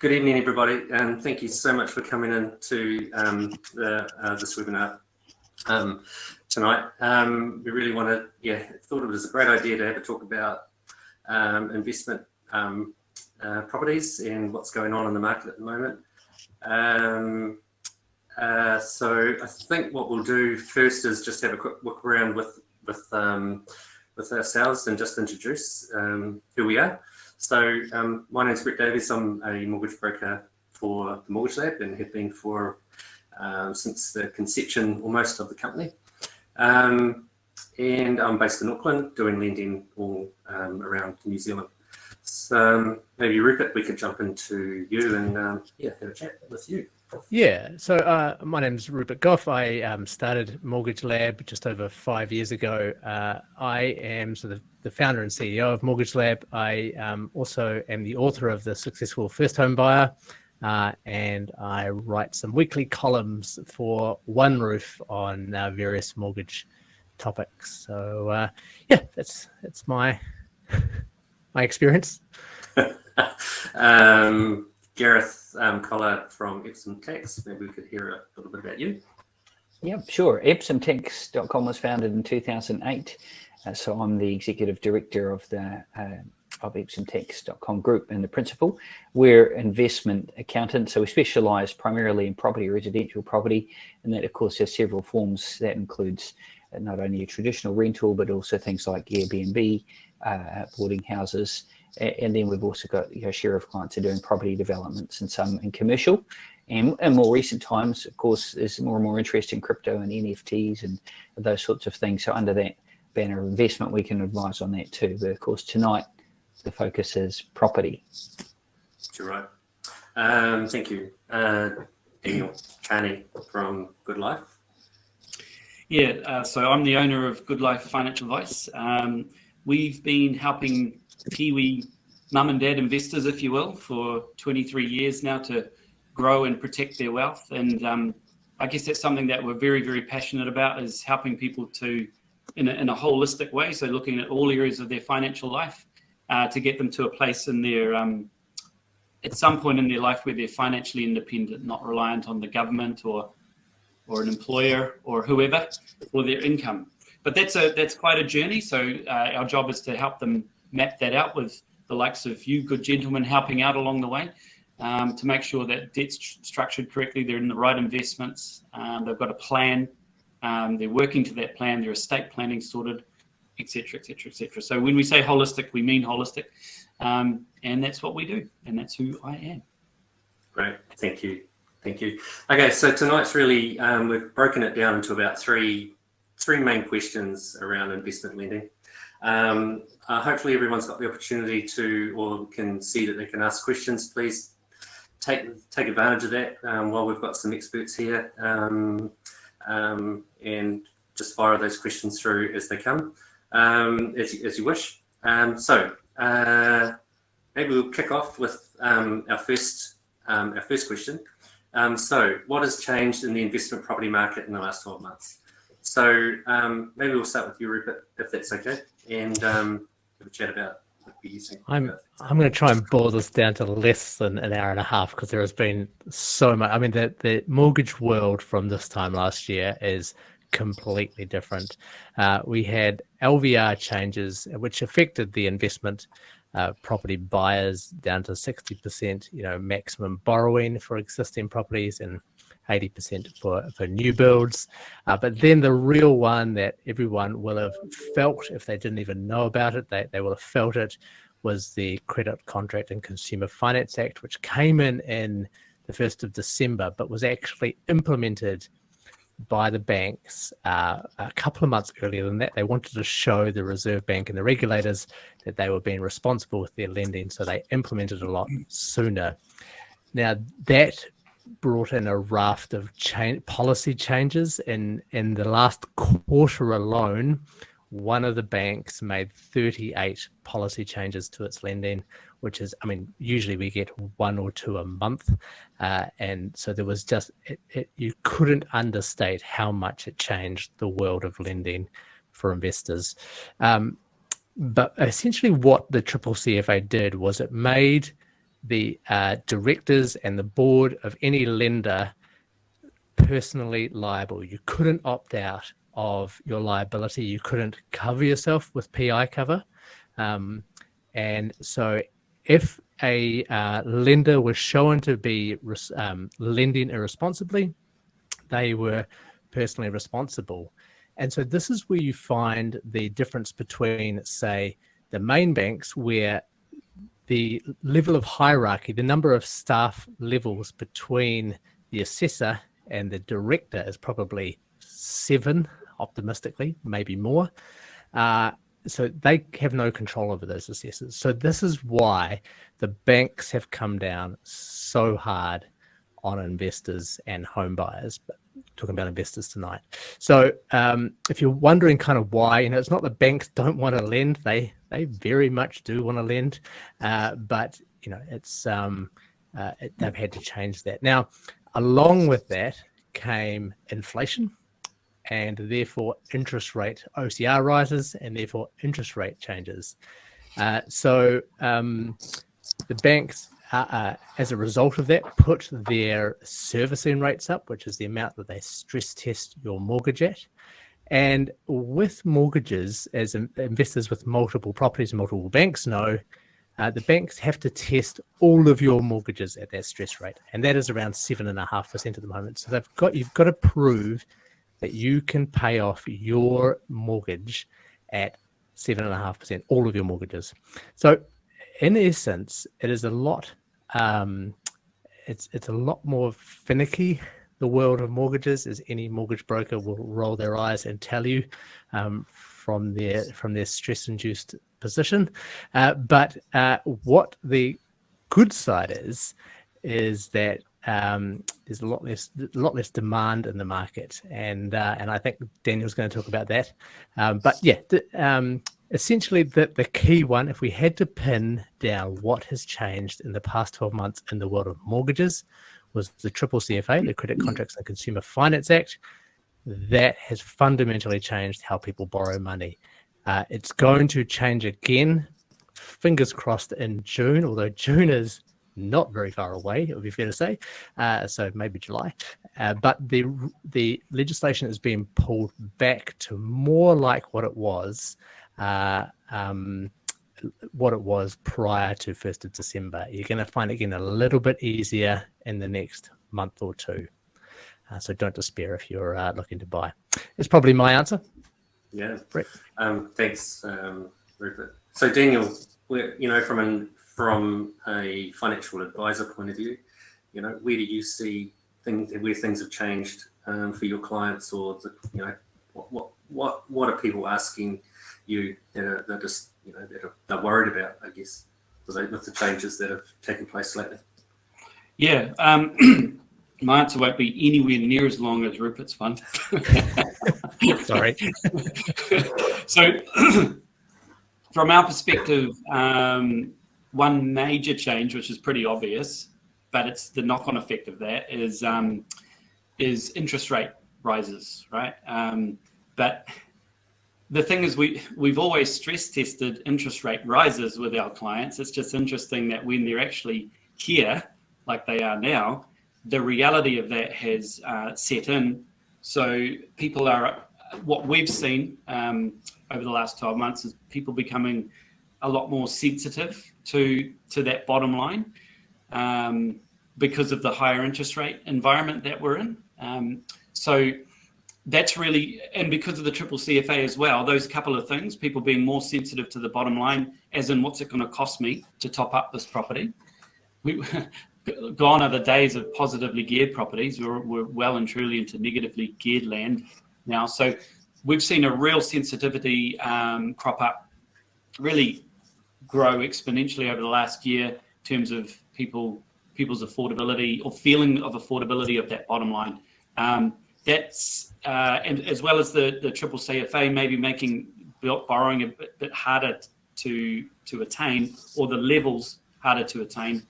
Good evening, everybody, and thank you so much for coming in to um, the, uh, this webinar um, tonight. Um, we really want to, yeah, thought it was a great idea to have a talk about um, investment um, uh, properties and what's going on in the market at the moment. Um, uh, so I think what we'll do first is just have a quick look around with with with ourselves and just introduce who we are. So um, my name is Brett Davies. I'm a mortgage broker for the Mortgage Lab and have been for um, since the conception almost of the company. Um, and I'm based in Auckland doing lending all um, around New Zealand. So um, maybe Rupert, we could jump into you and um, yeah, have a chat with you. Yeah, so uh, my name is Rupert Gough. I um, started Mortgage Lab just over five years ago. Uh, I am of the founder and CEO of Mortgage Lab. I um, also am the author of The Successful First Home Buyer, uh, and I write some weekly columns for OneRoof on uh, various mortgage topics. So uh, yeah, that's that's my my experience. um, Gareth um, Collar from Epsom Tax. Maybe we could hear a little bit about you. Yeah, sure. EpsomTax.com was founded in 2008. Uh, so I'm the executive director of the uh, of EpsomTax.com group and the principal. We're investment accountants, so we specialize primarily in property, residential property, and that of course has several forms. That includes uh, not only a traditional rental, but also things like Airbnb, uh, boarding houses, and then we've also got you know, share of clients are doing property developments and some in commercial. And in more recent times, of course, there's more and more interest in crypto and NFTs and those sorts of things. So under that banner of investment, we can advise on that too. But of course, tonight, the focus is property. You're right. Um, thank you. Uh, Daniel Carney from Good Life. Yeah, uh, so I'm the owner of Good Life Financial Advice. Um, we've been helping Kiwi mum and dad investors, if you will, for 23 years now to grow and protect their wealth. And um, I guess that's something that we're very, very passionate about is helping people to, in a, in a holistic way, so looking at all areas of their financial life uh, to get them to a place in their, um, at some point in their life where they're financially independent, not reliant on the government or or an employer or whoever for their income. But that's a that's quite a journey. So uh, our job is to help them map that out with the likes of you good gentlemen helping out along the way um, to make sure that debt's structured correctly, they're in the right investments, um, they've got a plan, um, they're working to that plan, their estate planning sorted, etc., etc., etc. So when we say holistic, we mean holistic, um, and that's what we do, and that's who I am. Great, thank you, thank you. Okay, so tonight's really um, we've broken it down into about three three main questions around investment lending. Um, uh, hopefully everyone's got the opportunity to or can see that they can ask questions. Please take take advantage of that um, while we've got some experts here um, um and just fire those questions through as they come, um, as, as you wish. Um, so uh, maybe we'll kick off with our first our first question. so what has changed in the investment property market in the last 12 months? So um, maybe we'll start with you, Rupert, if that's okay, and um, have a chat about what think. I'm I'm going to try and boil this down to less than an hour and a half because there has been so much. I mean, the the mortgage world from this time last year is completely different. Uh, we had LVR changes which affected the investment uh, property buyers down to 60%, you know, maximum borrowing for existing properties and 80% for, for new builds. Uh, but then the real one that everyone will have felt, if they didn't even know about it, they, they will have felt it, was the Credit Contract and Consumer Finance Act, which came in in the 1st of December, but was actually implemented by the banks uh, a couple of months earlier than that. They wanted to show the Reserve Bank and the regulators that they were being responsible with their lending, so they implemented a lot sooner. Now, that brought in a raft of change, policy changes. In, in the last quarter alone, one of the banks made 38 policy changes to its lending, which is, I mean, usually we get one or two a month. Uh, and so there was just, it, it, you couldn't understate how much it changed the world of lending for investors. Um, but essentially what the triple CFA did was it made the uh, directors and the board of any lender personally liable. You couldn't opt out of your liability. You couldn't cover yourself with PI cover. Um, and so if a uh, lender was shown to be um, lending irresponsibly, they were personally responsible. And so this is where you find the difference between, say, the main banks, where the level of hierarchy, the number of staff levels between the assessor and the director is probably seven, optimistically, maybe more. Uh, so they have no control over those assessors. So this is why the banks have come down so hard on investors and home buyers. But talking about investors tonight. So um, if you're wondering kind of why, you know, it's not the banks don't want to lend; they they very much do want to lend, uh, but you know, it's um, uh, it, they've had to change that. Now, along with that came inflation and therefore interest rate OCR rises and therefore interest rate changes. Uh, so um, the banks, uh, uh, as a result of that, put their servicing rates up, which is the amount that they stress test your mortgage at. And with mortgages, as investors with multiple properties multiple banks know, uh, the banks have to test all of your mortgages at that stress rate, and that is around seven and a half percent at the moment. So they've got you've got to prove that you can pay off your mortgage at seven and a half percent, all of your mortgages. So, in essence, it is a lot. Um, it's it's a lot more finicky. The world of mortgages, as any mortgage broker will roll their eyes and tell you um, from their from their stress-induced position. Uh, but uh, what the good side is, is that um, there's a lot less a lot less demand in the market, and uh, and I think Daniel's going to talk about that. Um, but yeah, um, essentially the the key one, if we had to pin down what has changed in the past 12 months in the world of mortgages, was the triple CFA, the Credit Contracts and Consumer Finance Act. That has fundamentally changed how people borrow money. Uh, it's going to change again, fingers crossed, in June, although June is not very far away, it would be fair to say. Uh, so maybe July. Uh, but the the legislation is being pulled back to more like what it was, uh, um, what it was prior to first of December. You're going to find it getting a little bit easier in the next month or two. Uh, so don't despair if you're uh, looking to buy. It's probably my answer. Yeah. Um, thanks, um, Rupert. So Daniel, you know, from an from a financial advisor point of view, you know, where do you see things where things have changed um, for your clients, or the, you know, what what what what are people asking you that are, that are just you know that are they're worried about, I guess, with the changes that have taken place lately? Yeah, um, my answer won't be anywhere near as long as Rupert's one. Sorry. so, from our perspective, um, one major change, which is pretty obvious, but it's the knock-on effect of that is um, is interest rate rises, right? Um, but the thing is, we we've always stress tested interest rate rises with our clients. It's just interesting that when they're actually here, like they are now, the reality of that has uh, set in. So people are what we've seen um, over the last 12 months is people becoming a lot more sensitive to to that bottom line um, because of the higher interest rate environment that we're in. Um, so that's really, and because of the triple CFA as well, those couple of things, people being more sensitive to the bottom line, as in what's it going to cost me to top up this property. We, gone are the days of positively geared properties. We're, we're well and truly into negatively geared land now. So we've seen a real sensitivity um, crop up really grow exponentially over the last year in terms of people people's affordability or feeling of affordability of that bottom line. Um, that's uh, and as well as the the triple CFA maybe making borrowing a bit, bit, harder to to attain or the levels harder to attain.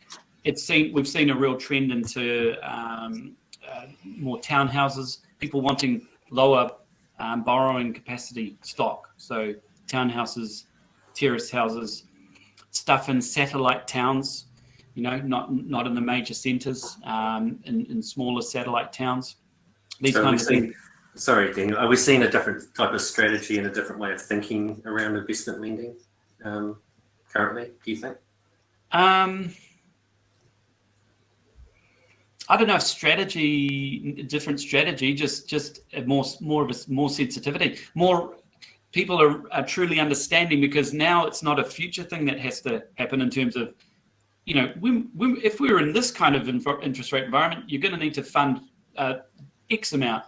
It's seen we've seen a real trend into um, uh, more townhouses, people wanting lower um, borrowing capacity stock. So townhouses, terrace houses, stuff in satellite towns. you know, not not in the major centres, um, in, in smaller satellite towns. These So kinds of things. Sorry, Daniel, are we seeing a different type of strategy and a different way of thinking around investment lending um, currently, do you think? Um, I don't know, strategy, different strategy, just just more more of a more sensitivity, more people are, are truly understanding because now it's not a future thing that has to happen in terms of, you know, we, we, if we were in this kind of interest rate environment, you're going to need to fund uh, X amount,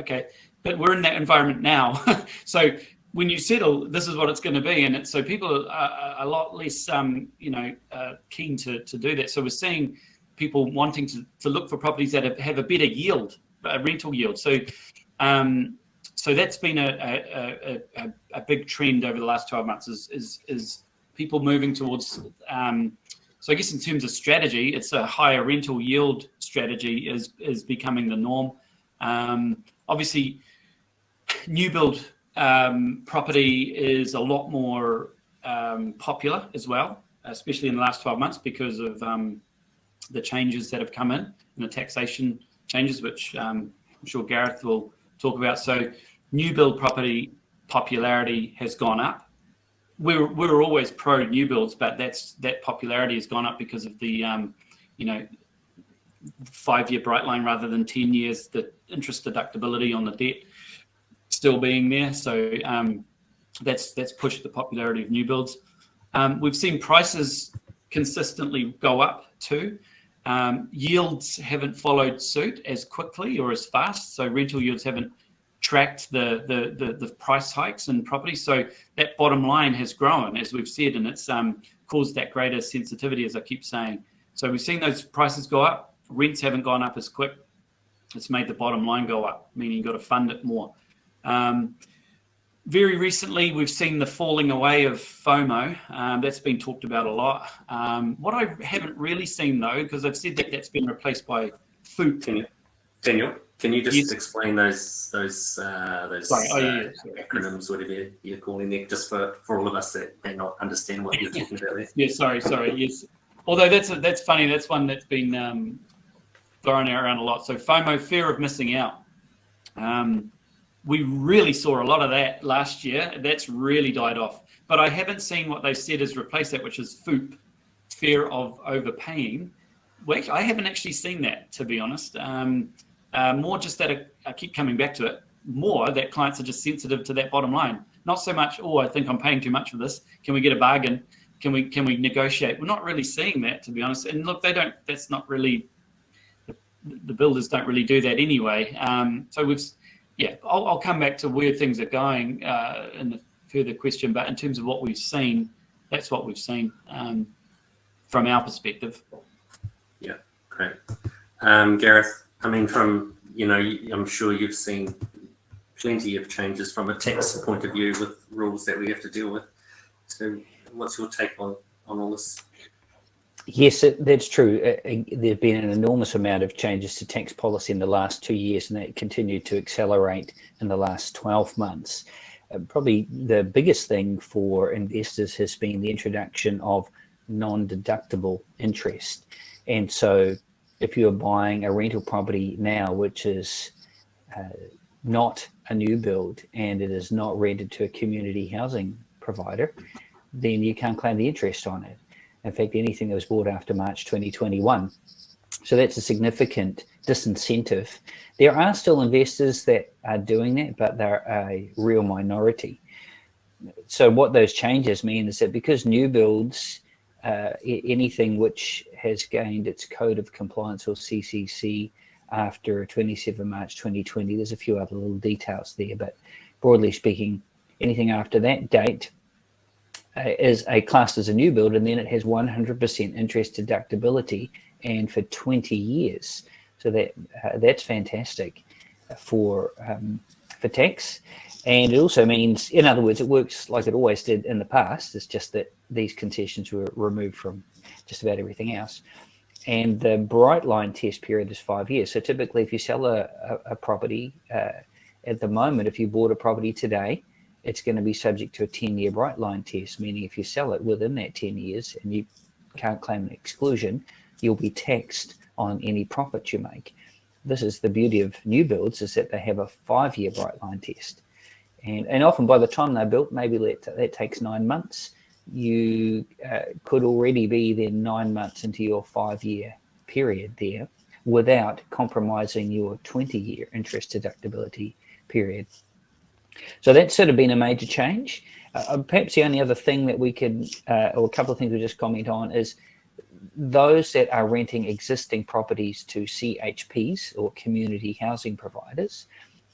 okay, but we're in that environment now, so when you settle, this is what it's going to be, and so people are, are a lot less, um, you know, uh, keen to to do that. So we're seeing people wanting to, to look for properties that have, have a better yield, a rental yield. So, um, so that's been a, a, a, a, big trend over the last 12 months is, is, is people moving towards, um, so I guess in terms of strategy, it's a higher rental yield strategy is, is becoming the norm. Um, obviously, new build um, property is a lot more um, popular as well, especially in the last 12 months because of um, the changes that have come in and the taxation changes, which um, I'm sure Gareth will talk about. So new build property popularity has gone up. We're, we're always pro new builds, but that's that popularity has gone up because of the, um, you know, five year bright line rather than 10 years, the interest deductibility on the debt still being there. So um, that's, that's pushed the popularity of new builds. Um, we've seen prices consistently go up too. Um, yields haven't followed suit as quickly or as fast. So rental yields haven't tracked the, the, the, the, price hikes in property. So that bottom line has grown, as we've said, and it's um, caused that greater sensitivity, as I keep saying. So we've seen those prices go up. Rents haven't gone up as quick. It's made the bottom line go up, meaning you've got to fund it more. Um, very recently, we've seen the falling away of FOMO. Um, that's been talked about a lot. Um, what I haven't really seen, though, because I've said that that's been replaced by FOOP. Can you, Daniel, can you just Yes. explain those those uh, those oh, uh, yeah, sorry. acronyms, whatever you're calling them, just for, for all of us that may not understand what you're talking about there? Yeah, sorry, sorry. Yes. Although that's that's funny. That's one that's been um, thrown around a lot. So FOMO, fear of missing out. Um, we really saw a lot of that last year. That's really died off. But I haven't seen what they said is replace that, which is FOOP, fear of overpaying. Well, I haven't actually seen that, to be honest. Um, uh, more just that I keep coming back to it. More that clients are just sensitive to that bottom line. Not so much, oh, I think I'm paying too much for this. Can we get a bargain? Can we can we negotiate? We're not really seeing that, to be honest. And look, they don't. That's not really. The, builders don't really do that anyway. Um, so we've, yeah. I'll, I'll come back to where things are going uh, in the further question. But in terms of what we've seen, that's what we've seen um, from our perspective. Yeah, great. Um, Gareth, I mean, from, you know, I'm sure you've seen plenty of changes from a tax point of view with rules that we have to deal with. So what's your take on, on all this? Yes, that's true. Uh, uh, there have been an enormous amount of changes to tax policy in the last two years, and that continued to accelerate in the last 12 months. Uh, probably the biggest thing for investors has been the introduction of non-deductible interest. And so if you're buying a rental property now, which is uh, not a new build and it is not rented to a community housing provider, then you can't claim the interest on it. In fact, anything that was bought after March 2021. So that's a significant disincentive. There are still investors that are doing that, but they're a real minority. So what those changes mean is that because new builds, uh, anything which has gained its code of compliance or CCC after 27 March 2020, there's a few other little details there, but broadly speaking, anything after that date is a classed as a new build and then it has 100% interest deductibility and for 20 years. So that uh, that's fantastic for um, for tax. And it also means, in other words, it works like it always did in the past. It's just that these concessions were removed from just about everything else. And the bright line test period is five years. So typically, if you sell a, a, a property uh, at the moment, if you bought a property today, it's going to be subject to a 10 year bright line test, meaning if you sell it within that 10 years and you can't claim an exclusion, you'll be taxed on any profit you make. This is the beauty of new builds is that they have a five-year bright line test. And, and often by the time they're built, maybe that, that takes nine months, you uh, could already be then nine months into your five-year period there without compromising your 20-year interest deductibility period. So that's sort of been a major change. Uh, uh, perhaps the only other thing that we could, uh, or a couple of things we just comment on is those that are renting existing properties to CHPs or community housing providers,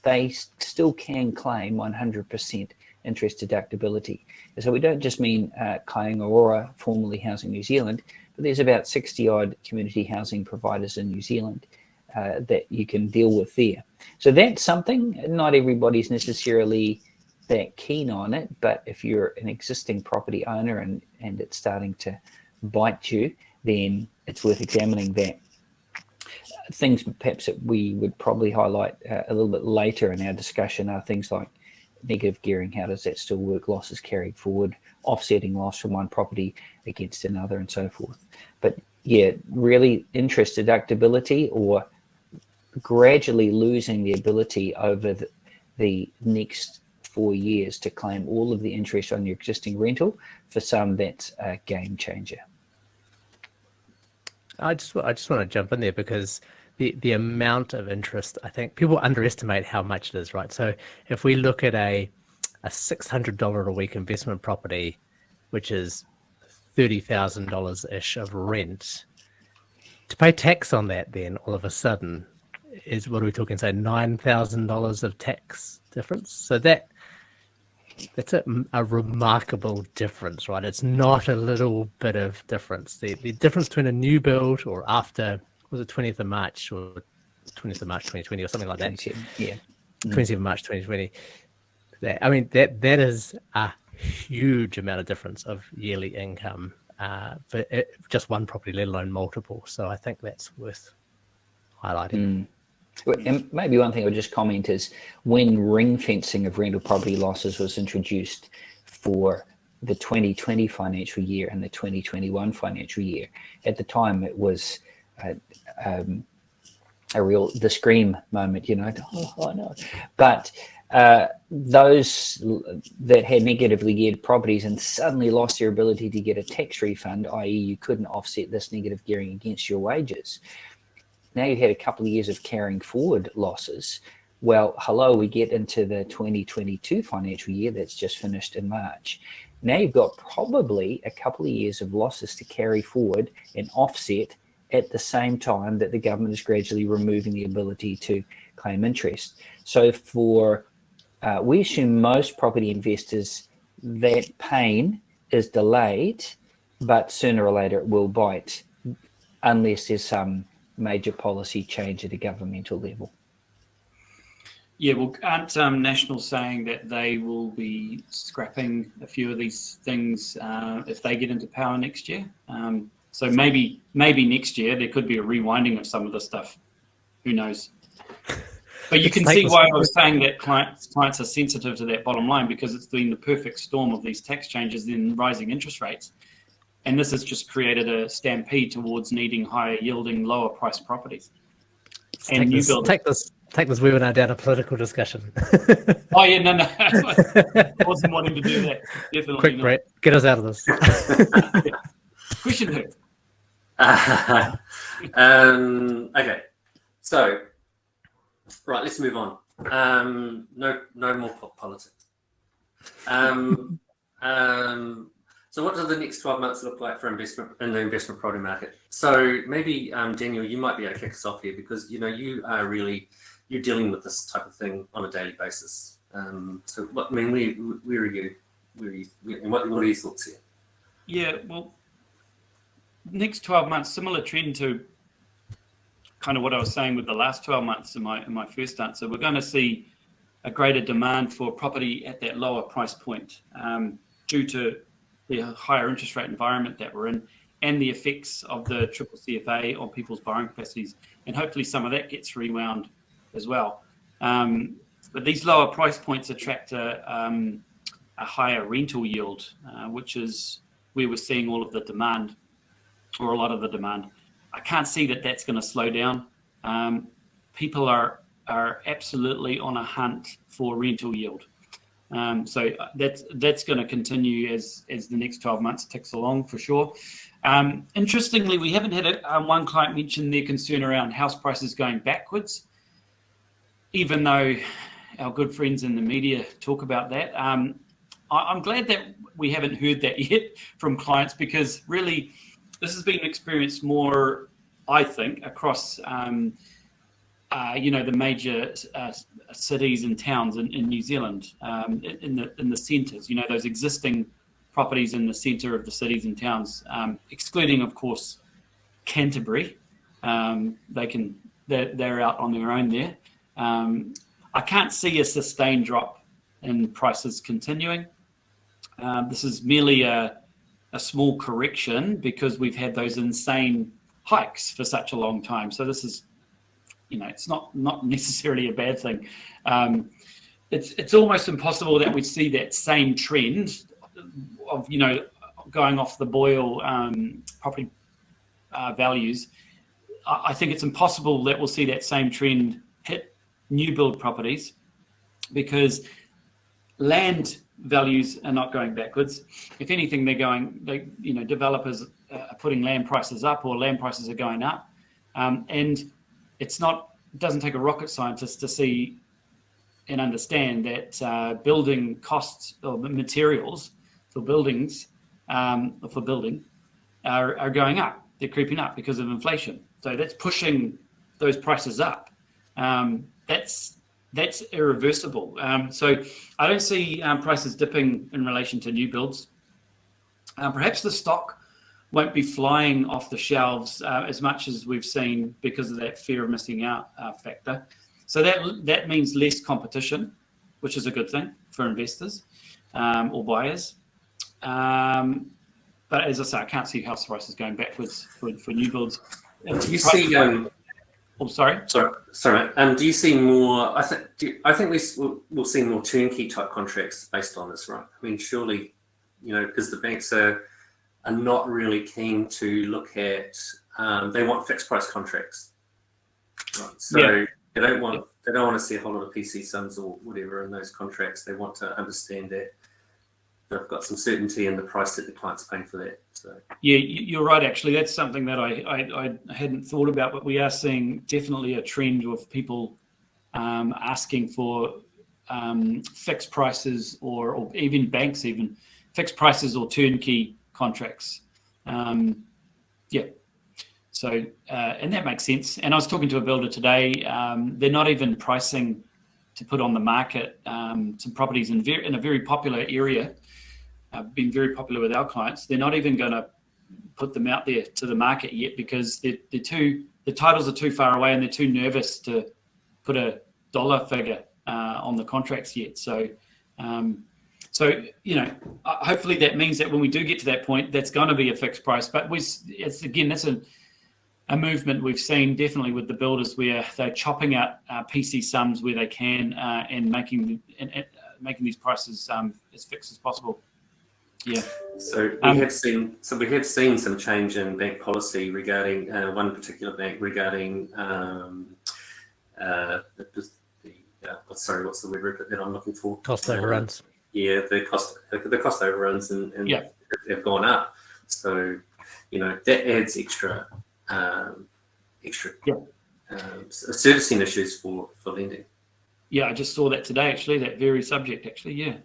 they still can claim 100% interest deductibility. So we don't just mean uh, Aurora, formerly Housing New Zealand, but there's about 60 odd community housing providers in New Zealand uh, that you can deal with there. So that's something, not everybody's necessarily that keen on it, but if you're an existing property owner and, and it's starting to bite you, then it's worth examining that. Things perhaps that we would probably highlight uh, a little bit later in our discussion are things like negative gearing, how does that still work, losses carried forward, offsetting loss from one property against another and so forth. But yeah, really interest deductibility or gradually losing the ability over the, the next four years to claim all of the interest on your existing rental. For some, that's a game changer. I just I just want to jump in there because the the amount of interest I think people underestimate how much it is, right? So if we look at a a six hundred dollar a week investment property, which is thirty thousand dollars ish of rent, to pay tax on that, then all of a sudden is what are we talking? Say nine thousand dollars of tax difference. So that that's a, a, remarkable difference, right? It's not a little bit of difference. The the difference between a new build or after was it 20th of March or 20th of March 2020 or something like that. Yeah. 20th of March 2020. That, I mean that that is a huge amount of difference of yearly income uh, for it, just one property, let alone multiple. So I think that's worth highlighting. Mm. And maybe one thing I would just comment is when ring fencing of rental property losses was introduced for the 2020 financial year and the 2021 financial year, at the time it was a, um, a real the scream moment, you know, oh, oh no. But uh, those that had negatively geared properties and suddenly lost their ability to get a tax refund, i.e. you couldn't offset this negative gearing against your wages, now you've had a couple of years of carrying forward losses. Well, hello, we get into the 2022 financial year that's just finished in March. Now you've got probably a couple of years of losses to carry forward and offset at the same time that the government is gradually removing the ability to claim interest. So for, uh, we assume most property investors, that pain is delayed, but sooner or later it will bite unless there's some major policy change at a governmental level? Yeah, well, aren't um, National saying that they will be scrapping a few of these things uh, if they get into power next year? Um, so maybe maybe next year there could be a rewinding of some of the stuff. Who knows? But you can see why I was saying that clients clients are sensitive to that bottom line because it's been the perfect storm of these tax changes, and rising interest rates. And this has just created a stampede towards needing higher yielding, lower price properties. Let's and take new this, buildings. Take this, take this webinar down a political discussion. oh yeah, no, no, I wasn't wanting to do that. Definitely Quick, not. Brett, get us out of this. Question who? Uh, um, okay, so right, let's move on. Um, no, no more politics. Um, um, so what do the next 12 months look like for investment in the investment property market? So maybe um, Daniel, you might be able to kick us off here because you know you are really you're dealing with this type of thing on a daily basis. Um, so what I mean, where, where are you? Where are you? What, what are your thoughts here? Yeah, well, next 12 months, similar trend to kind of what I was saying with the last 12 months in my in my first answer. We're going to see a greater demand for property at that lower price point um, due to the higher interest rate environment that we're in and the effects of the triple CFA on people's borrowing capacities. And hopefully some of that gets rewound as well. Um, but these lower price points attract a, um, a higher rental yield, uh, which is where we're seeing all of the demand or a lot of the demand. I can't see that that's going to slow down. Um, people are are absolutely on a hunt for rental yield. Um, so uh, that's that's going to continue as as the next 12 months ticks along for sure. Um, interestingly, we haven't had a, um, one client mention their concern around house prices going backwards, even though our good friends in the media talk about that. Um, I, am glad that we haven't heard that yet from clients because really this has been experienced more, I think, across um, uh, you know the major uh, cities and towns in, in New Zealand, um, in the in the centres. You know those existing properties in the centre of the cities and towns, um, excluding, of course, Canterbury. Um, they can they're, they're, out on their own there. Um, I can't see a sustained drop in prices continuing. Um, this is merely a, a small correction because we've had those insane hikes for such a long time. So this is, you know, it's not not necessarily a bad thing. Um, it's it's almost impossible that we see that same trend of you know going off the BOIL um, property uh, values, I think it's impossible that we'll see that same trend hit new build properties because land values are not going backwards. If anything, they're going, they, you know, developers are putting land prices up or land prices are going up. Um, and it's not, it doesn't take a rocket scientist to see and understand that uh, building costs or materials for buildings, um, for building, are, are going up. They're creeping up because of inflation. So that's pushing those prices up. Um, that's that's irreversible. Um, so I don't see um, prices dipping in relation to new builds. Uh, perhaps the stock won't be flying off the shelves uh, as much as we've seen because of that fear of missing out uh, factor. So that that means less competition, which is a good thing for investors um, or buyers. Um, but as I say, I can't see house prices going backwards for, for new builds. Do you see? Um, oh, sorry. Sorry, sorry. Um, do you see more? I think. I think we will we'll see more turnkey type contracts based on this, right? I mean, surely, you know, because the banks are are not really keen to look at. Um, they want fixed price contracts, right? So yeah. they don't want they don't want to see a whole lot of PC sums or whatever in those contracts. They want to understand that they've got some certainty in the price that the client's paying for that. So yeah, you're right. Actually, that's something that I, I, I hadn't thought about, but we are seeing definitely a trend of people um, asking for um, fixed prices or, or even banks even fixed prices or turnkey contracts. Um, yeah. So, uh, and that makes sense. And I was talking to a builder today. Um, they're not even pricing to put on the market um, some properties in, in a very popular area uh, been very popular with our clients. They're not even going to put them out there to the market yet because they're, they're too the titles are too far away and they're too nervous to put a dollar figure uh, on the contracts yet. So, um, so you know, uh, hopefully that means that when we do get to that point, that's going to be a fixed price. But we, it's again, that's a a movement we've seen definitely with the builders where they're chopping out uh, PC sums where they can uh, and making and, and, uh, making these prices um, as fixed as possible. Yeah. So we um, have seen so we have seen some change in bank policy regarding uh, one particular bank regarding um, uh, the, the uh, sorry, what's the word that I'm looking for? Cost overruns. Yeah, the cost the cost overruns and, and yeah. have gone up. So you know that adds extra um, extra yeah. um, servicing issues for for lending. Yeah, I just saw that today. Actually, that very subject. Actually, yeah.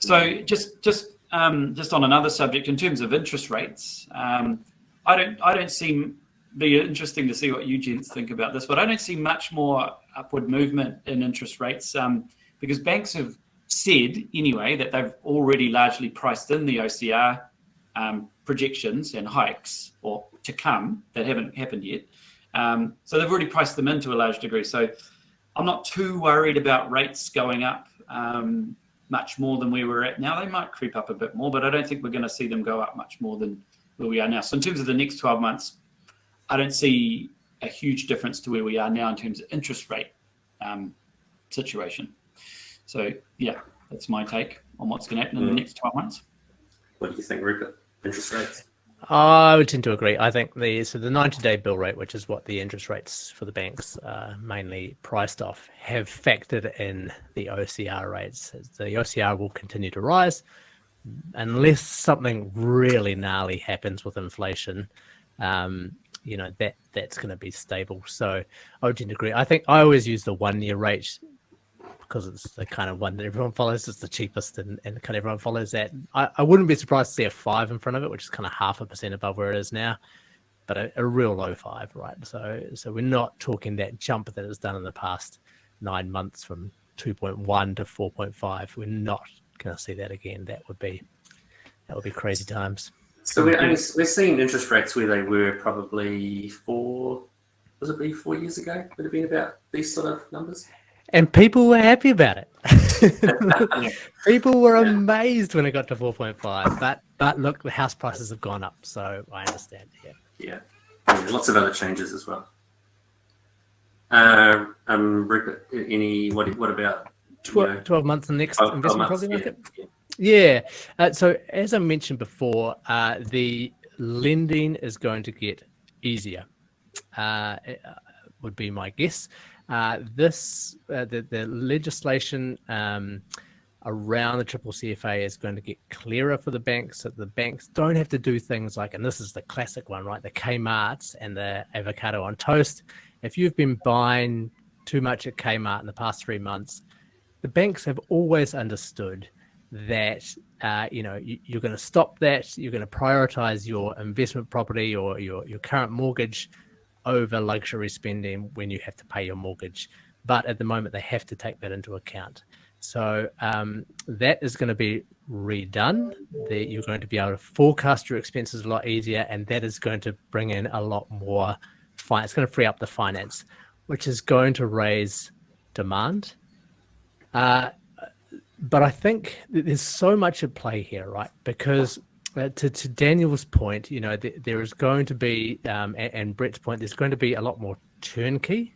So just just um, just on another subject, in terms of interest rates, um, I don't I don't see be interesting to see what you gents think about this, but I don't see much more upward movement in interest rates um, because banks have said anyway that they've already largely priced in the OCR um, projections and hikes or to come that haven't happened yet. Um, so they've already priced them into a large degree. So I'm not too worried about rates going up. Um, much more than where we were at now. They might creep up a bit more, but I don't think we're going to see them go up much more than where we are now. So in terms of the next 12 months, I don't see a huge difference to where we are now in terms of interest rate um, situation. So yeah, that's my take on what's going to happen in the mm. next 12 months. What do you think, Rupert? Interest rates? I would tend to agree. I think the so the 90-day bill rate, which is what the interest rates for the banks are mainly priced off, have factored in the OCR rates. The OCR will continue to rise unless something really gnarly happens with inflation. Um, you know that that's going to be stable. So I would tend to agree. I think I always use the one-year rate because it's the kind of one that everyone follows. It's the cheapest, and, and kind of everyone follows that. I, I wouldn't be surprised to see a five in front of it, which is kind of half a percent above where it is now, but a, a real low five, right? So, so we're not talking that jump that it's done in the past nine months from 2.1 to 4.5. We're not going to see that again. That would be that would be crazy times. So we're we're seeing interest rates where they were probably four. Was it be four years ago? Would have been about these sort of numbers and people were happy about it. people were amazed when it got to 4.5. But but look, the house prices have gone up, so I understand. Yeah, yeah, yeah lots of other changes as well. Uh, um, Rupert, any what what about 12, know, 12 months in the next 12, investment 12 property market? Yeah. yeah. Uh, so as I mentioned before, uh, the lending is going to get easier. Uh, uh would be my guess. Uh, this uh, the, the legislation um, around the triple CFA is going to get clearer for the banks so the banks don't have to do things like and this is the classic one right the Kmart's and the avocado on toast. If you've been buying too much at Kmart in the past three months the banks have always understood that uh, you know you, are going to stop that you're going to prioritize your investment property or your, your current mortgage over luxury spending when you have to pay your mortgage. But at the moment, they have to take that into account. So um, that is going to be redone. The, you're going to be able to forecast your expenses a lot easier, and that is going to bring in a lot more. It's going to free up the finance, which is going to raise demand. Uh, but I think there's so much at play here, right? Because uh, to, to Daniel's point, you know, th- there is going to be, um, and, and, Brett's point, there's going to be a lot more turnkey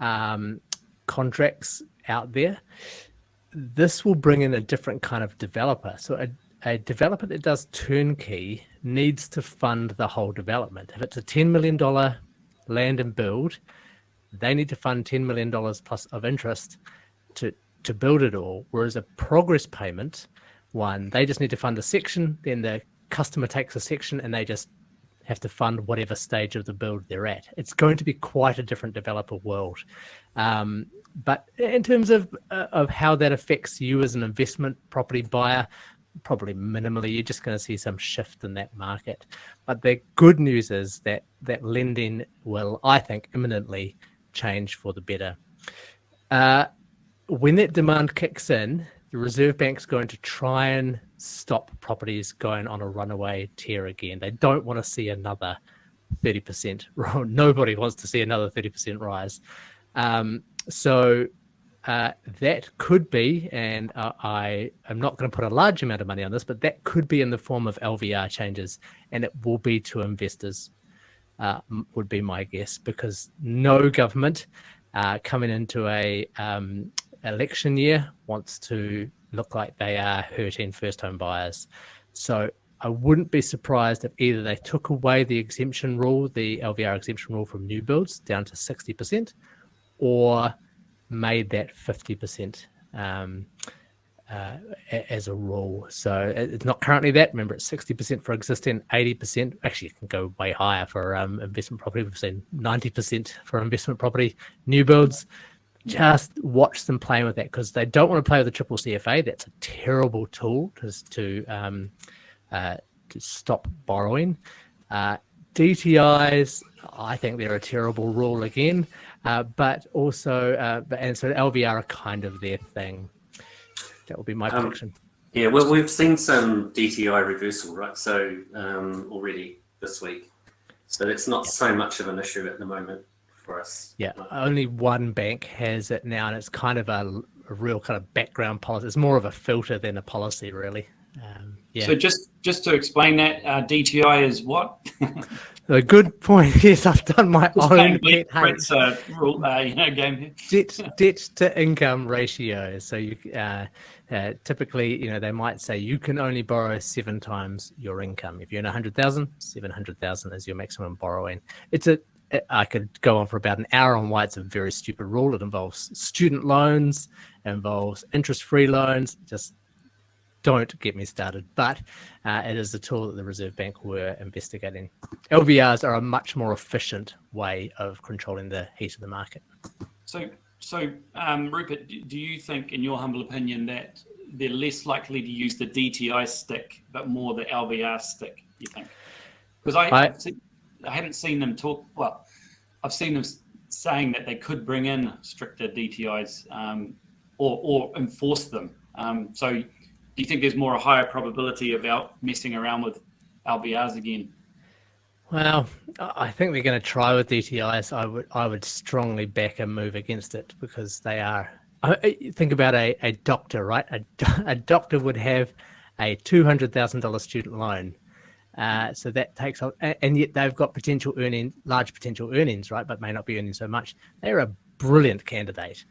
um, contracts out there. This will bring in a different kind of developer. So a, a developer that does turnkey needs to fund the whole development. If it's a $10 million land and build, they need to fund $10 million plus of interest to, to build it all. Whereas a progress payment one. They just need to fund a section, then the customer takes a section and they just have to fund whatever stage of the build they're at. It's going to be quite a different developer world. Um, but in terms of uh, of how that affects you as an investment property buyer, probably minimally. You're just going to see some shift in that market. But the good news is that that lending will, I think, imminently change for the better. Uh, when that demand kicks in, the Reserve Bank's going to try and stop properties going on a runaway tear again. They don't want to see another 30%. Nobody wants to see another 30% rise. Um, so uh, that could be, and uh, I am not going to put a large amount of money on this, but that could be in the form of LVR changes, and it will be to investors, uh, would be my guess, because no government uh, coming into a um, election year wants to look like they are hurting first home buyers. So I wouldn't be surprised if either they took away the exemption rule, the LVR exemption rule from new builds down to 60%, or made that 50% um, uh, as a rule. So it's not currently that. Remember, it's 60% for existing, 80%. Actually, it can go way higher for um, investment property. We've seen 90% for investment property new builds just watch them playing with that because they don't want to play with the triple CFA. That's a terrible tool to to, um, uh, to stop borrowing. Uh, DTIs, I think they're a terrible rule again, uh, but also, uh, and so LVR are kind of their thing. That will be my um, prediction. Yeah, well, we've seen some DTI reversal, right? So um, already this week, so it's not so much of an issue at the moment for us. Yeah, only one bank has it now, and it's kind of a, a real kind of background policy. It's more of a filter than a policy, really. Um, yeah. So just just to explain that, uh, DTI is what? a good point. Yes, I've done my just own pet uh, rule, uh, you know, game here. debt debt to income ratio. So you uh, uh, typically, you know, they might say you can only borrow seven times your income. If you earn 100,000, 700,000 is your maximum borrowing. It's a, I could go on for about an hour on why it's a very stupid rule. It involves student loans, involves interest-free loans. Just don't get me started. But uh, it is a tool that the Reserve Bank were investigating. LVRs are a much more efficient way of controlling the heat of the market. So, so um, Rupert, do you think, in your humble opinion, that they're less likely to use the DTI stick, but more the LVR stick? You think? Because I, I, I haven't seen them talk. Well, I've seen them saying that they could bring in stricter DTIs um, or, or enforce them. Um, so, do you think there's more a higher probability about messing around with LVRs again? Well, I think they're going to try with DTIs. I would I would strongly back a move against it because they are. think about a, a doctor, right? A, a doctor would have a two hundred thousand dollar student loan, uh, so that takes and yet they've got potential earning, large potential earnings, right? But may not be earning so much. They're a brilliant candidate,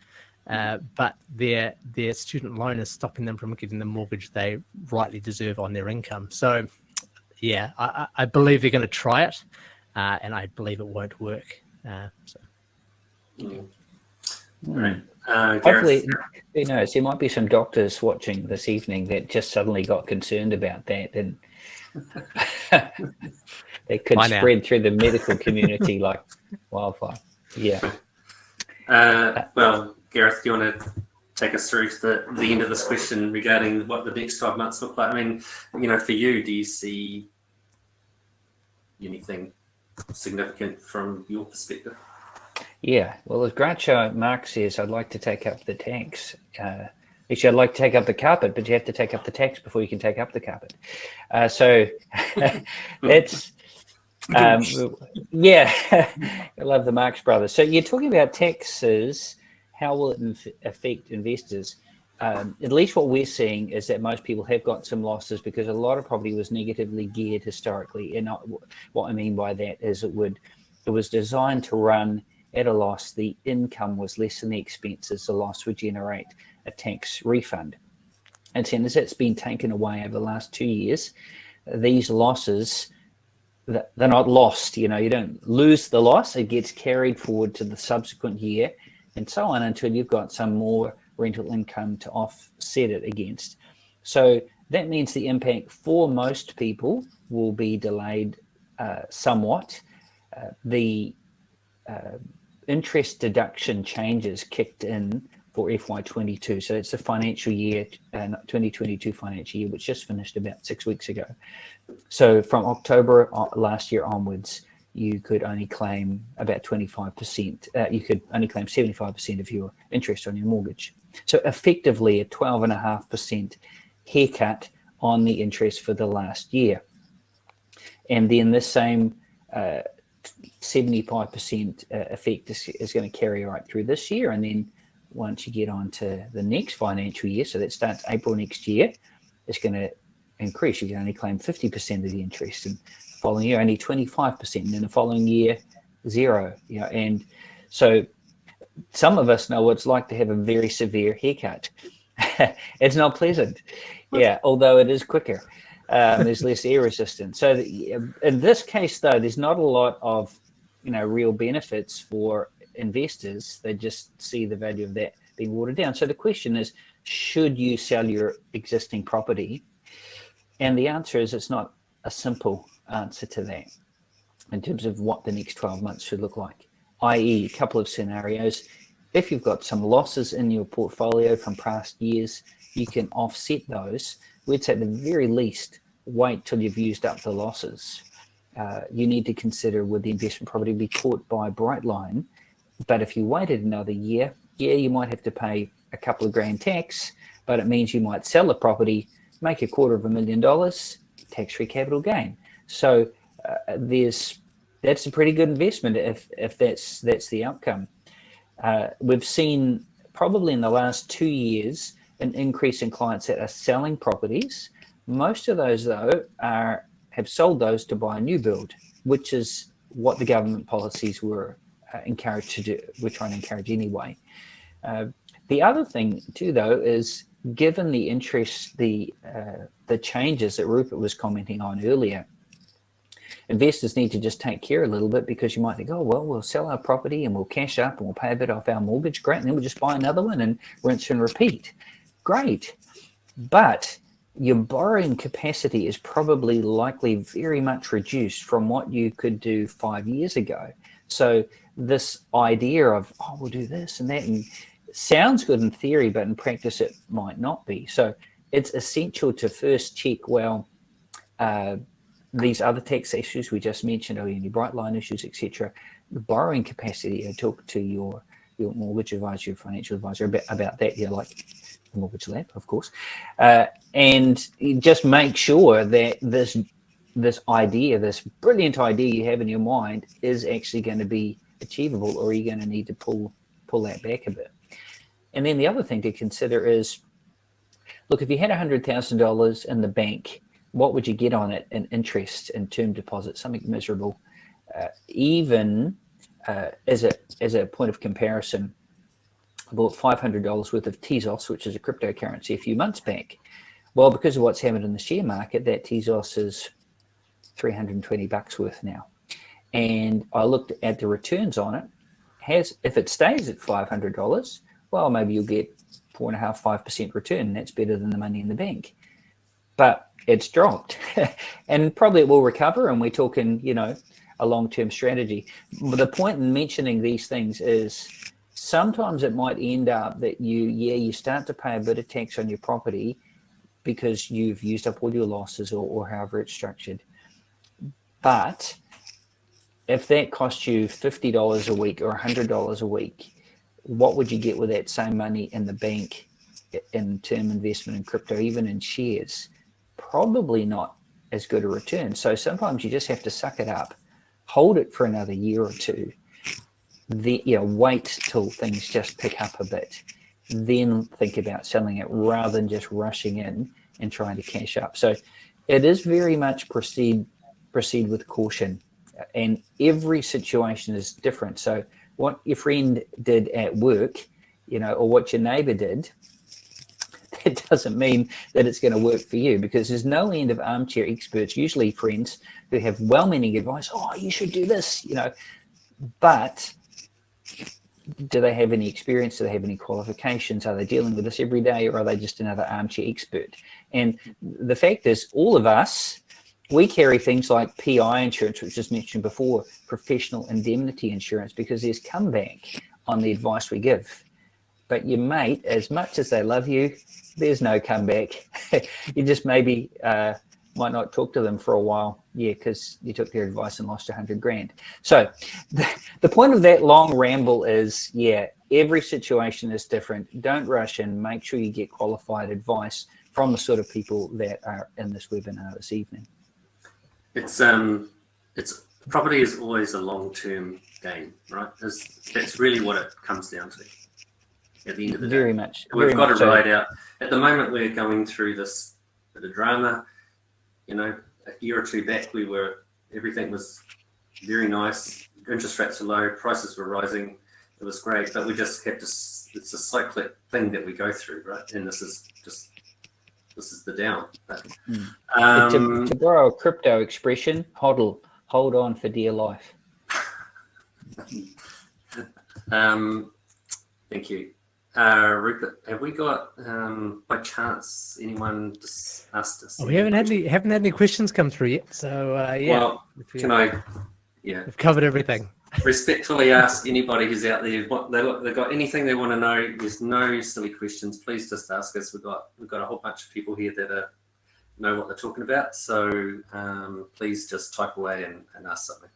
uh, but their their student loan is stopping them from getting the mortgage they rightly deserve on their income. So yeah, I, I believe they're going to try it, uh, and I believe it won't work. Uh, so. Mm. Right. Uh, Hopefully, who knows? There might be some doctors watching this evening that just suddenly got concerned about that, and they could Why spread now? through the medical community like wildfire. Yeah. Uh, well, Gareth, do you want to take us through to the, the end of this question regarding what the next 12 months look like? I mean, you know, for you, do you see anything significant from your perspective? Yeah, well, as Groucho Marx says, I'd like to take up the tanks. Uh, actually, I'd like to take up the carpet, but you have to take up the tax before you can take up the carpet. Uh, so it's, um, yeah, I love the Marx brothers. So you're talking about taxes. How will it affect investors? um, at least what we're seeing is that most people have got some losses because a lot of property was negatively geared historically. And what I mean by that is it would it was designed to run at a loss. The income was less than the expenses. The loss would generate a tax refund. And since it's been taken away over the last two years, these losses they're not lost. You know, you don't lose the loss. It gets carried forward to the subsequent year and so on until you've got some more rental income to offset it against. So that means the impact for most people will be delayed uh, somewhat. Uh, the uh, interest deduction changes kicked in for FY22. So it's the financial year, uh, 2022 financial year, which just finished about six weeks ago. So from October uh, last year onwards, you could only claim about 25%, uh, you could only claim 75% of your interest on your mortgage. So effectively a 12.5% haircut on the interest for the last year. And then this same 75% uh, uh, effect is, is going to carry right through this year. And then once you get on to the next financial year, so that starts April next year, it's going to increase. You can only claim 50% of the interest and the following year only 25% and then the following year zero. You know, and so some of us know what it's like to have a very severe haircut. it's not pleasant. Yeah, although it is quicker. Um, there's less air resistance. So the, in this case, though, there's not a lot of, you know, real benefits for investors. They just see the value of that being watered down. So the question is, should you sell your existing property? And the answer is it's not a simple answer to that in terms of what the next 12 months should look like i.e. a couple of scenarios. If you've got some losses in your portfolio from past years, you can offset those. We'd say at the very least, wait till you've used up the losses. Uh, you need to consider would the investment property be caught by Brightline. But if you waited another year, yeah, you might have to pay a couple of grand tax, but it means you might sell the property, make a quarter of a million dollars, tax-free capital gain. So uh, there's that's a pretty good investment if if that's that's the outcome. Uh, we've seen probably in the last two years an increase in clients that are selling properties. Most of those though are have sold those to buy a new build, which is what the government policies were uh, encouraged to do. We're trying to encourage anyway. Uh, the other thing too though is given the interest, the uh, the changes that Rupert was commenting on earlier, investors need to just take care a little bit because you might think, oh, well, we'll sell our property and we'll cash up and we'll pay a bit off our mortgage. Great. And then we'll just buy another one and rinse and repeat. Great. But your borrowing capacity is probably likely very much reduced from what you could do five years ago. So this idea of, oh, we'll do this and that and sounds good in theory, but in practice it might not be. So it's essential to first check, well, uh, these other tax issues we just mentioned, or any bright line issues, etc., the borrowing capacity, uh, talk to your your mortgage advisor, your financial advisor about, about that, you know, like the mortgage lab, of course, uh, and just make sure that this this idea, this brilliant idea you have in your mind is actually going to be achievable or are you going to need to pull pull that back a bit. And then the other thing to consider is, look, if you had $100,000 in the bank, what would you get on it in interest in term deposit? Something miserable. Uh, even uh, as, a, as a point of comparison, I bought $500 worth of Tezos, which is a cryptocurrency, a few months back. Well, because of what's happened in the share market, that Tezos is 320 bucks worth now. And I looked at the returns on it. Has if it stays at $500, well, maybe you'll get four and a half, five percent return. That's better than the money in the bank. But it's dropped, and probably it will recover. And we're talking, you know, a long-term strategy. But the point in mentioning these things is sometimes it might end up that you, yeah, you start to pay a bit of tax on your property because you've used up all your losses or, or however it's structured. But if that costs you $50 a week or $100 a week, what would you get with that same money in the bank in term investment in crypto, even in shares? Probably not as good a return. So sometimes you just have to suck it up, hold it for another year or two, the, you know, wait till things just pick up a bit, then think about selling it rather than just rushing in and trying to cash up. So it is very much proceed proceed with caution and every situation is different. So what your friend did at work, you know, or what your neighbor did, that doesn't mean that it's going to work for you because there's no end of armchair experts, usually friends who have well-meaning advice. Oh, you should do this, you know, but do they have any experience? Do they have any qualifications? Are they dealing with this every day or are they just another armchair expert? And the fact is all of us we carry things like PI insurance, which was mentioned before, professional indemnity insurance, because there's comeback on the advice we give. But your mate, as much as they love you, there's no comeback. you just maybe uh, might not talk to them for a while. Yeah, because you took their advice and lost a hundred grand. So the, the point of that long ramble is, yeah, every situation is different. Don't rush and Make sure you get qualified advice from the sort of people that are in this webinar this evening. It's um, it's property is always a long-term game, right? That's, that's really what it comes down to. At the end of the day. very day, much. we've very got much to so. ride out. At the moment, we're going through this bit of drama. You know, a year or two back, we were everything was very nice. Interest rates were low, prices were rising. It was great, but we just have to. It's a cyclic thing that we go through, right? And this is just this is the down. But, Mm. um, to, to borrow a crypto expression, hodl, hold on for dear life. Um, thank you. Uh, Rupert, have we got, um, by chance, anyone just asked us? Oh, we haven't had any haven't had any questions come through yet. So uh, yeah, Well, we- can I, yeah, we've covered everything. Respectfully ask anybody who's out there, what they, they've got anything they want to know, there's no silly questions, please just ask us. We've got, we've got a whole bunch of people here that are, know what they're talking about. So um, please just type away and, and ask something.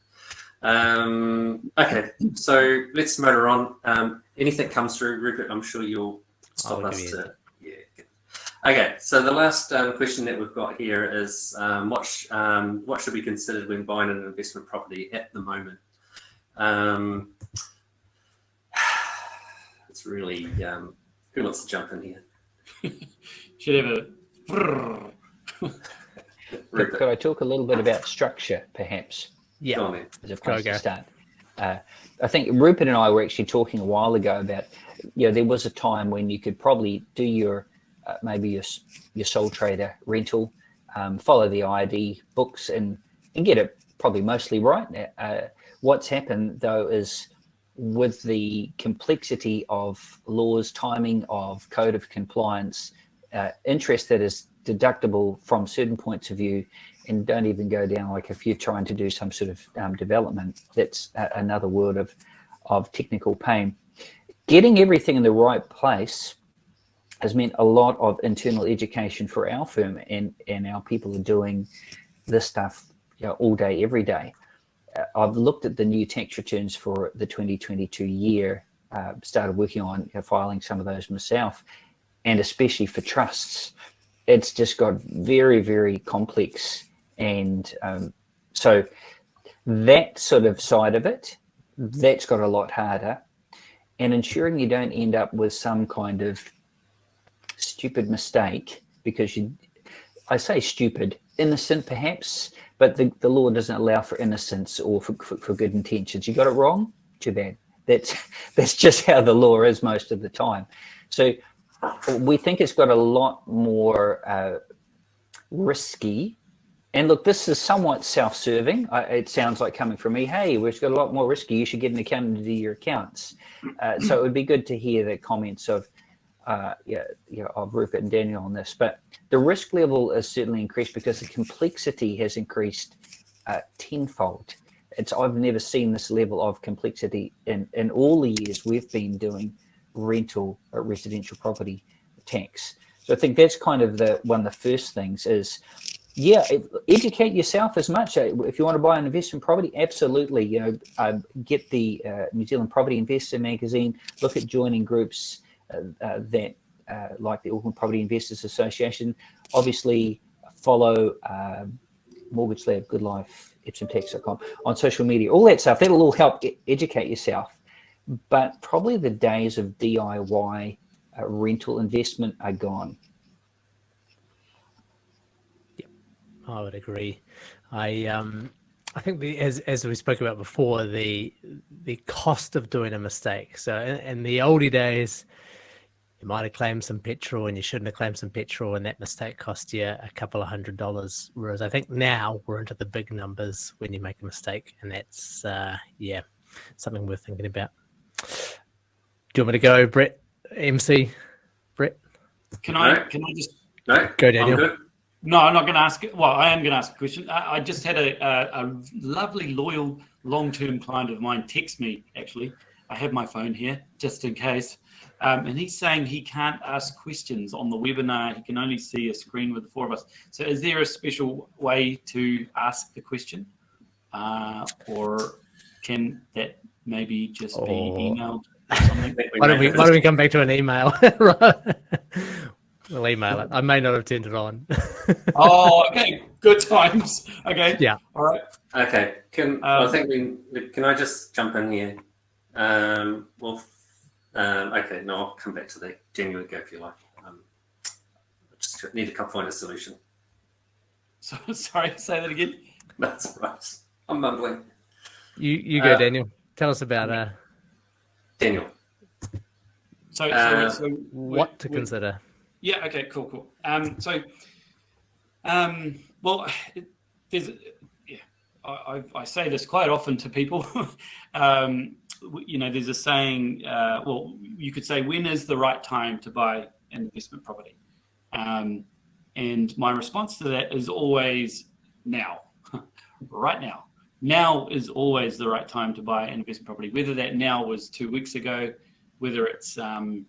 Um, okay, so let's motor on. Um, anything comes through, Rupert, I'm sure you'll stop us to, yeah. Okay, so the last um, question that we've got here is um, what, sh um, what should be considered when buying an investment property at the moment? Um, it's really, um, who wants to jump in here? Should have a. Could, could I talk a little bit about structure, perhaps, Yeah, on as a Go, place go. to start? Uh, I think Rupert and I were actually talking a while ago about, you know, there was a time when you could probably do your uh, maybe your your sole trader rental, um, follow the ID books and and get it probably mostly right. Uh, what's happened though is with the complexity of laws, timing of code of compliance, uh, interest that is deductible from certain points of view and don't even go down like if you're trying to do some sort of um, development, that's a, another world of, of technical pain. Getting everything in the right place has meant a lot of internal education for our firm and, and our people are doing this stuff you know, all day, every day. Uh, I've looked at the new tax returns for the 2022 year, uh, started working on filing some of those myself, and especially for trusts. It's just got very, very complex. And um, so that sort of side of it, that's got a lot harder. And ensuring you don't end up with some kind of stupid mistake because you, I say stupid, innocent perhaps, but the, the law doesn't allow for innocence or for, for, for good intentions. You got it wrong, too bad. That's, that's just how the law is most of the time. So we think it's got a lot more uh, risky. And look, this is somewhat self-serving. It sounds like coming from me, hey, we've got a lot more risky. You should get an accountant to do your accounts. Uh, so it would be good to hear the comments of, uh, yeah, yeah, of Rupert and Daniel on this. But the risk level is certainly increased because the complexity has increased uh, tenfold. It's I've never seen this level of complexity in in all the years we've been doing rental uh, residential property tax. So I think that's kind of the one of the first things is, yeah, educate yourself as much. Uh, if you want to buy an investment property, absolutely, you know, uh, get the uh, New Zealand Property Investor magazine, look at joining groups uh, uh, like the Auckland Property Investors Association. Obviously, follow Mortgage Lab, Good Life, EpsomTax.com on social media, all that stuff. That'll all help educate yourself but probably the days of DIY uh, rental investment are gone. Yep, I would agree. I um, I think the, as as we spoke about before, the the cost of doing a mistake. So in, in the oldie days, you might have claimed some petrol and you shouldn't have claimed some petrol, and that mistake cost you a couple of hundred dollars. Whereas I think now we're into the big numbers when you make a mistake, and that's uh, yeah, something worth thinking about. Do you want me to go, Brett? MC, Brett? Can I? No. Can I just no? Go, Daniel. No, I'm not going to ask. Well, I am going to ask a question. I, I just had a, a, a lovely, loyal, long-term client of mine text me. Actually, I have my phone here just in case, um, and he's saying he can't ask questions on the webinar. He can only see a screen with the four of us. So, is there a special way to ask the question, uh, or can that maybe just be emailed why don't we why don't we come back to an email? we'll email it. I may not have turned it on. oh, okay. Good times. Okay. Yeah. All right. Okay. Can um, I think we can I just jump in here? Um, well, um, okay. No, I'll come back to that. Genuinely go if you like. Um, just need to come find a solution. So, sorry, say that again. That's right. I'm mumbling. You you go, uh, Daniel. Tell us about uh Daniel. So, uh, so, so what to consider? Yeah. Okay. Cool. Cool. Um. So, um. Well, there's. Yeah. I, I say this quite often to people. um. You know, there's a saying. Uh, well, you could say, when is the right time to buy an investment property? Um. And my response to that is always now, right now now is always the right time to buy an investment property, whether that now was two weeks ago, whether it's um,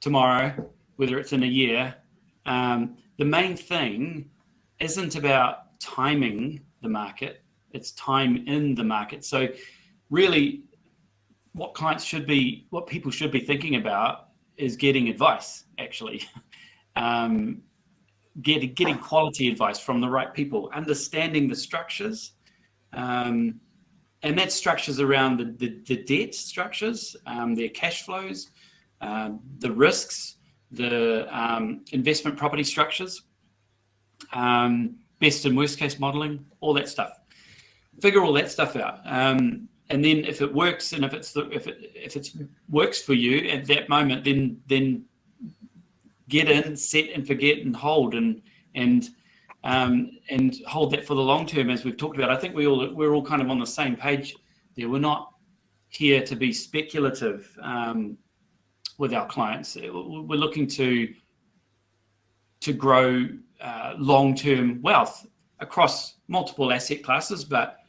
tomorrow, whether it's in a year. Um, the main thing isn't about timing the market, it's time in the market. So really what clients should be, what people should be thinking about is getting advice actually. um, get, getting quality advice from the right people, understanding the structures, um, and that structures around the, the, the debt structures, um, their cash flows, uh, the risks, the um, investment property structures, um, best and worst case modeling, all that stuff. Figure all that stuff out. Um, and then if it works and if it's the, if it if it works for you at that moment, then then get in, set and forget and hold and and um, and hold that for the long term as we've talked about. I think we all we're all kind of on the same page there. We're not here to be speculative um, with our clients. We're looking to to grow uh, long-term wealth across multiple asset classes, but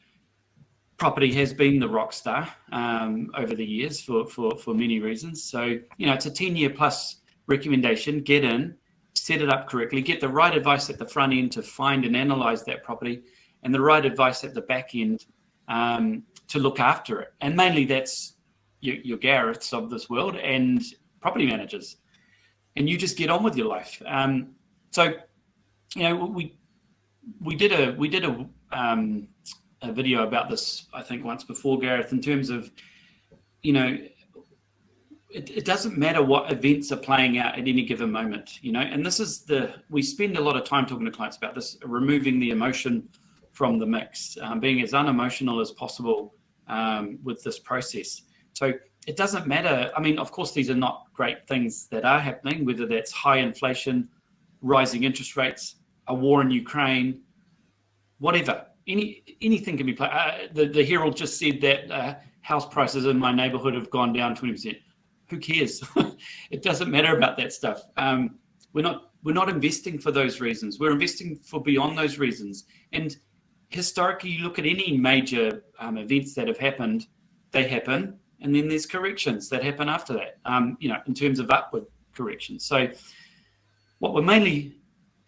property has been the rock star um, over the years for, for, for many reasons. So, you know, it's a 10 year plus recommendation, get in, set it up correctly, get the right advice at the front end to find and analyze that property and the right advice at the back end um, to look after it. And mainly that's your, your Gareths of this world and property managers. And you just get on with your life. Um, so, you know, we we did a we did a um, a video about this, I think, once before, Gareth, in terms of, you know, it, it, doesn't matter what events are playing out at any given moment, you know, and this is the, we spend a lot of time talking to clients about this, removing the emotion from the mix, um, being as unemotional as possible um, with this process. So it doesn't matter. I mean, of course, these are not great things that are happening, whether that's high inflation, rising interest rates, a war in Ukraine, whatever any anything can be played. Uh, the the Herald just said that uh, house prices in my neighbourhood have gone down twenty percent. Who cares? it doesn't matter about that stuff. Um, we're not we're not investing for those reasons. We're investing for beyond those reasons. And historically, you look at any major um, events that have happened, they happen, and then there's corrections that happen after that. Um, you know, in terms of upward corrections. So, what we're mainly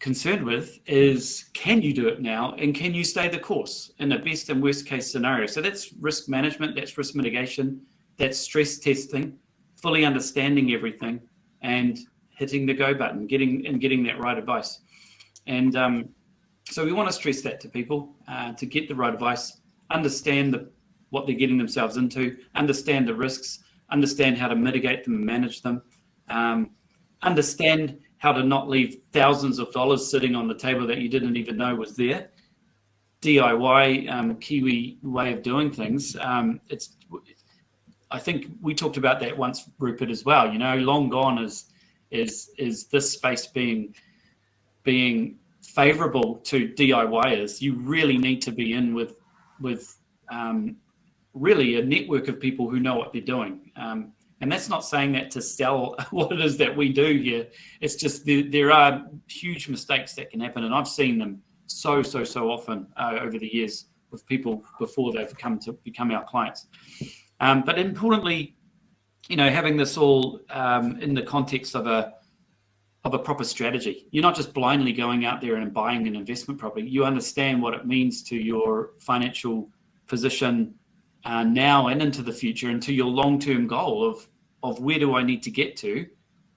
concerned with is can you do it now and can you stay the course in a best and worst case scenario? So that's risk management that's risk mitigation that's stress testing fully understanding everything and hitting the go button getting and getting that right advice. And um, so we want to stress that to people uh, to get the right advice understand the, what they're getting themselves into understand the risks understand how to mitigate them and manage them um, understand how to not leave thousands of dollars sitting on the table that you didn't even know was there. DIY um, Kiwi way of doing things. Um, it's, I think we talked about that once, Rupert, as well. You know, long gone is is is this space being being favourable to DIYers. You really need to be in with with um, really a network of people who know what they're doing. Um, and that's not saying that to sell what it is that we do here. It's just there, there are huge mistakes that can happen. And I've seen them so, so, so often uh, over the years with people before they've come to become our clients. Um, but importantly, you know, having this all um, in the context of a of a proper strategy. You're not just blindly going out there and buying an investment property. You understand what it means to your financial position uh, now and into the future, and to your long-term goal of of where do I need to get to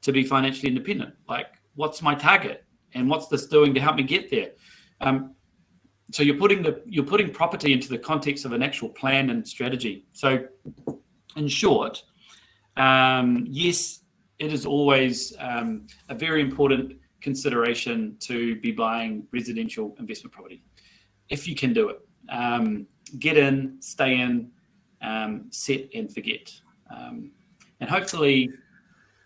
to be financially independent? Like, what's my target, and what's this doing to help me get there? Um, so you're putting the you're putting property into the context of an actual plan and strategy. So, in short, um, yes, it is always um, a very important consideration to be buying residential investment property if you can do it. Um, get in, stay in, um, set and forget. Um, and hopefully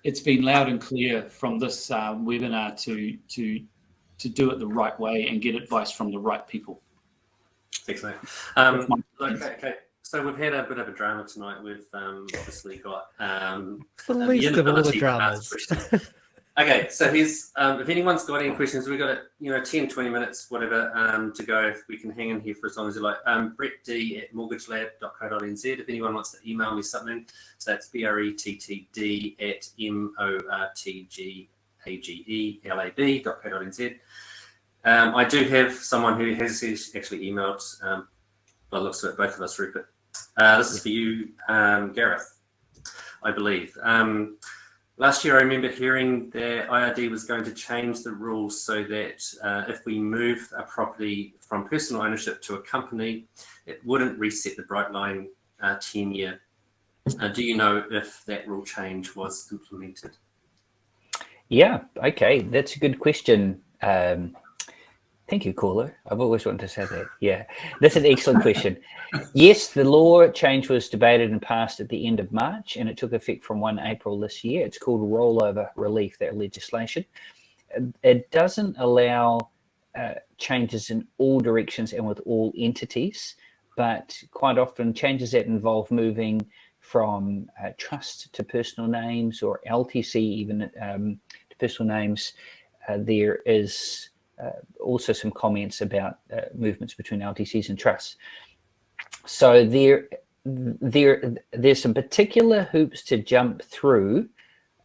it's been loud and clear from this um, webinar to, to, to do it the right way and get advice from the right people. Excellent. Um, okay, okay, so we've had a bit of a drama tonight. We've um, obviously got um, the least of all the dramas. Okay, so here's, um, if anyone's got any questions, we've got, you know, 10, 20 minutes, whatever, um, to go. If we can hang in here for as long as you like. Um, Brett D at mortgagelab.co.nz. If anyone wants to email me something, so that's B-R-E-T-T-D at M-O-R-T-G-A-G-E-L-A-B.co.nz. Um, I do have someone who has actually emailed, um, by the looks of it, both of us, Rupert. Uh, this is for you, um, Gareth, I believe. Um, Last year, I remember hearing that IRD was going to change the rules so that uh, if we move a property from personal ownership to a company, it wouldn't reset the Brightline uh, tenure. Uh, do you know if that rule change was implemented? Yeah, okay, that's a good question. Um, Thank you, caller. I've always wanted to say that. Yeah, that's an excellent question. yes, the law change was debated and passed at the end of March, and it took effect from 1 April this year. It's called rollover relief, that legislation. It doesn't allow uh, changes in all directions and with all entities, but quite often changes that involve moving from uh, trust to personal names or LTC even um, to personal names. Uh, there is also some comments about uh, movements between LTCs and trusts. So there, there, there's some particular hoops to jump through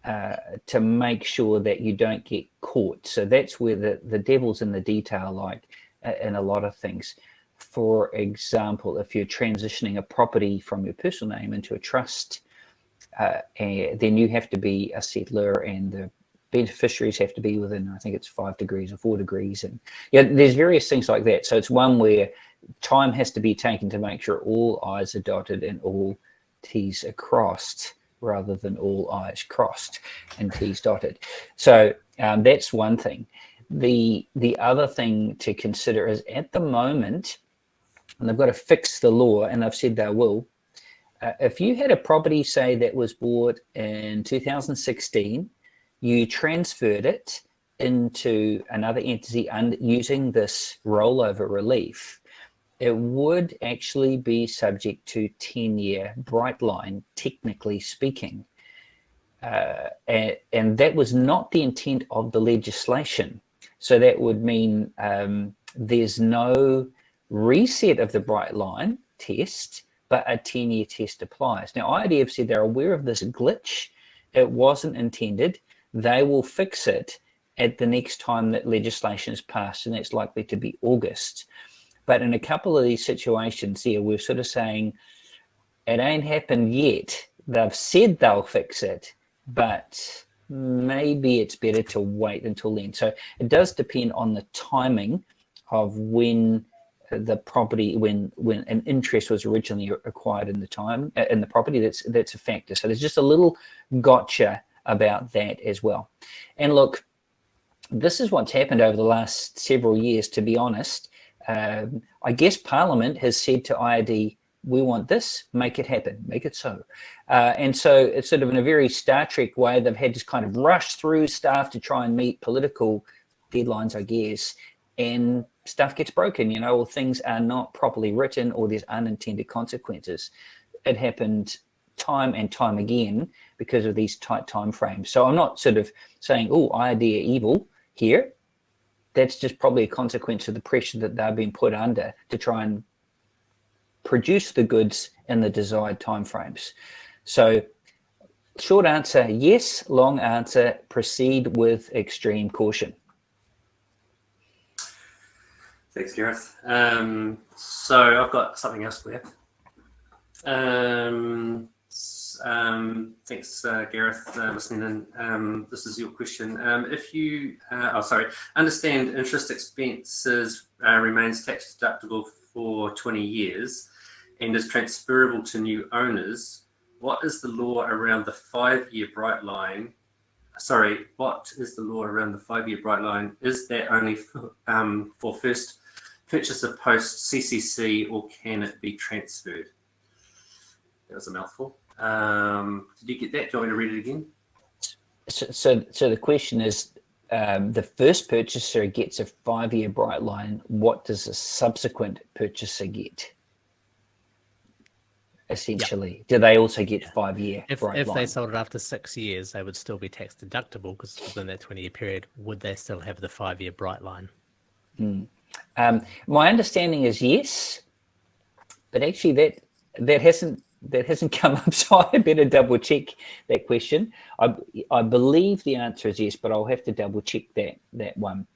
uh, to make sure that you don't get caught. So that's where the, the devil's in the detail, like uh, in a lot of things. For example, if you're transitioning a property from your personal name into a trust, uh, then you have to be a settlor and the beneficiaries have to be within, I think it's five degrees or four degrees. And yeah, there's various things like that. So it's one where time has to be taken to make sure all I's are dotted and all T's are crossed rather than all I's crossed and T's dotted. So um, that's one thing. The, the other thing to consider is at the moment, and they've got to fix the law, and they've said they will, uh, if you had a property, say, that was bought in 2016 you transferred it into another entity using this rollover relief, it would actually be subject to 10-year bright line, technically speaking. Uh, and, and, that was not the intent of the legislation. So that would mean um, there's no reset of the bright line test, but a 10-year test applies. Now, IIDF said they're aware of this glitch. It wasn't intended they will fix it at the next time that legislation is passed, and that's likely to be August. But in a couple of these situations here, we're sort of saying, it ain't happened yet. They've said they'll fix it, but maybe it's better to wait until then. So it does depend on the timing of when the property when when an interest was originally acquired in the time uh, in the property that's that's a factor so there's just a little gotcha about that as well. And look, this is what's happened over the last several years, to be honest. Um, I guess Parliament has said to IRD, we want this, make it happen, make it so. Uh, and so it's sort of in a very Star Trek way, they've had to kind of rush through stuff to try and meet political deadlines, I guess, and stuff gets broken, you know, or things are not properly written or there's unintended consequences. It happened time and time again because of these tight time frames. So I'm not sort of saying, oh, idea evil here. That's just probably a consequence of the pressure that they've been put under to try and produce the goods in the desired time frames. So short answer, yes. Long answer, proceed with extreme caution. Thanks, Gareth. Um, so I've got something else for you. Um, um, thanks, uh, Gareth, uh, listening in. Um, this is your question. Um, if you, uh, oh, sorry, understand interest expenses uh, remains tax deductible for 20 years and is transferable to new owners, what is the law around the five-year bright line? Sorry, what is the law around the five-year bright line? Is that only for, um, for first purchaser post CCC or can it be transferred? That was a mouthful. Um, did you get that? Do you want me to read it again? So, so, so the question is, um, the first purchaser gets a five-year bright line. What does a subsequent purchaser get? Essentially, yep. do they also get five-year if, bright if line? they sold it after six years, they would still be tax deductible because within that 20-year period, would they still have the five-year bright line? Hmm. Um, my understanding is yes, but actually that that hasn't that hasn't come up, so I better double check that question. I, I believe the answer is yes, but I'll have to double check that that one.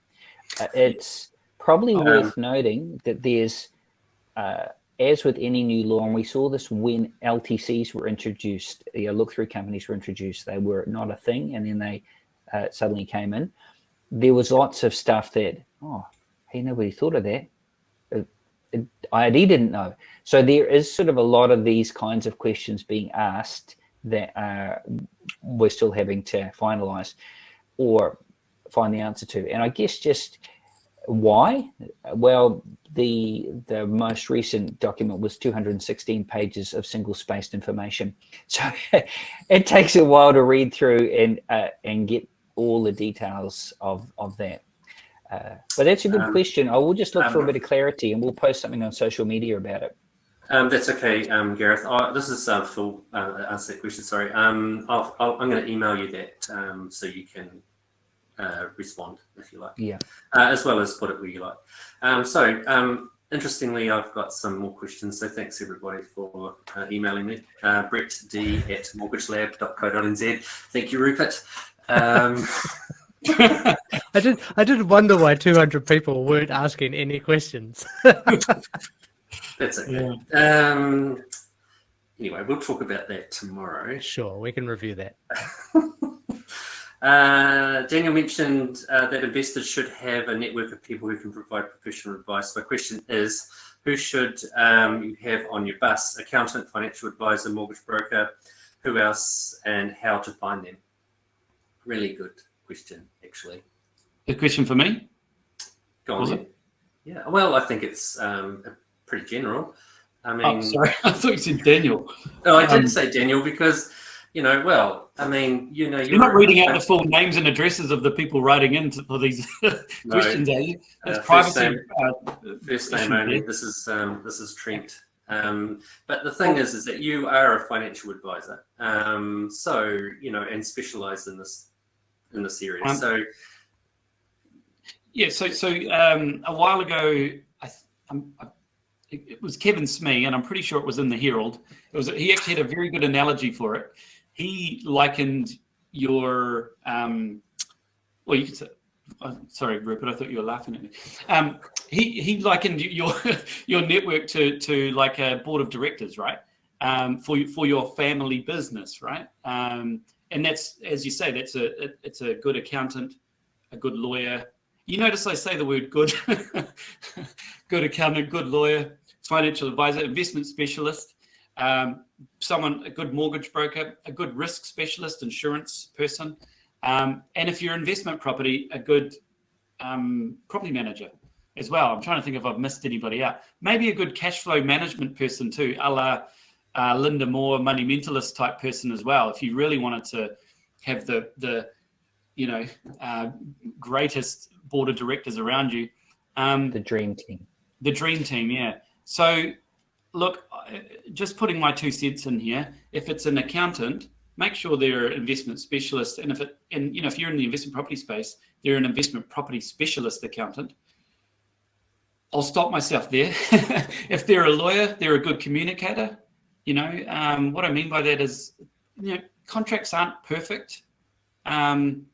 Uh, it's probably um, worth noting that there's, uh, as with any new law, and we saw this when LTCs were introduced, you know, look-through companies were introduced, they were not a thing, and then they uh, suddenly came in. There was lots of stuff that, oh, hey, nobody thought of that. IRD didn't know. So there is sort of a lot of these kinds of questions being asked that uh, we're still having to finalize or find the answer to. And I guess just Why? Well, the the most recent document was 216 pages of single spaced information, so it takes a while to read through and uh, and get all the details of of that. Uh, but that's a good Um, question. I will just look for a um, bit of clarity, and we'll post something on social media about it. Um, that's okay, um, Gareth. Oh, this is uh, full uh, answer that question. Sorry. Um, I'll, I'll, I'm going to email you that um, so you can uh, respond if you like, Yeah. uh, as well as put it where you like. Um, so, um, interestingly, I've got some more questions. So, thanks everybody for uh, emailing me. Uh, Brett D at mortgagelab.co.nz. Thank you, Rupert. I did. I did wonder why 200 people weren't asking any questions. that's okay. Um, anyway, we'll talk about that tomorrow. sure, we can review that. Uh, Daniel mentioned uh, that investors should have a network of people who can provide professional advice. My question is, who should um, you have on your bus? Accountant, financial advisor, mortgage broker, who else, and how to find them? Really good question, actually. A question for me? Go on. Was. Yeah, well, I think it's um, pretty general. I mean, Oh, sorry. I thought you said Daniel. no, I did Um, say Daniel because, you know, well, I mean, you know, You're not reading out the full names and addresses of the people writing in to- for these questions, are you? That's Uh, first privacy. name- uh, First name only. there. This is um, this is Trent. Um, but the thing is, is that you are a financial advisor, um, so you know, and specialise in this in the series. Um, so Yeah, so so um, a while ago, I, I'm, I, it, it was Kevin Smee, and I'm pretty sure it was in the Herald. It was he actually had a very good analogy for it. He likened your um, well, you could say. Oh, sorry, Rupert. I thought you were laughing at me. Um, he he likened your your network to to like a board of directors, right? Um, for for your family business, right? Um, and that's as you say, that's a it's a good accountant, a good lawyer, you notice I say the word good. good accountant, good lawyer, financial advisor, investment specialist, um, someone, a good mortgage broker, a good risk specialist, insurance person. Um, and if you're investment property, a good um, property manager as well. I'm trying to think if I've missed anybody out. Maybe a good cash flow management person too, a la uh, Lynda Moore, money mentalist type person as well. If you really wanted to have the, the, you know, uh, greatest board of directors around you. Um, The dream team. the dream team, yeah. So, look, just putting my two cents in here. If it's an accountant, make sure they're an investment specialist, and if it, and you know, if you're in the investment property space, they're an investment property specialist accountant. I'll stop myself there. if they're a lawyer, they're a good communicator. You know, um, what I mean by that is, you know, contracts aren't perfect. Um,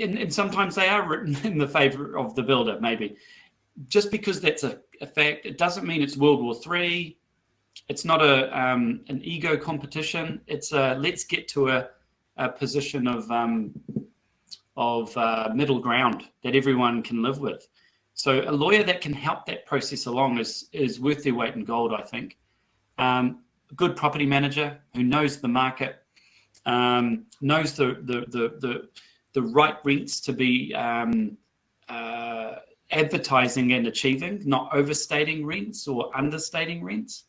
and, and sometimes they are written in the favor of the builder, maybe. Just because that's a, a fact, it doesn't mean it's World War Three. It's not a um, an ego competition. It's a let's get to a, a position of um, of uh, middle ground that everyone can live with. So a lawyer that can help that process along is is worth their weight in gold, I think. Um, good property manager who knows the market, um, knows the the the the the right rents to be um, uh, advertising and achieving, not overstating rents or understating rents.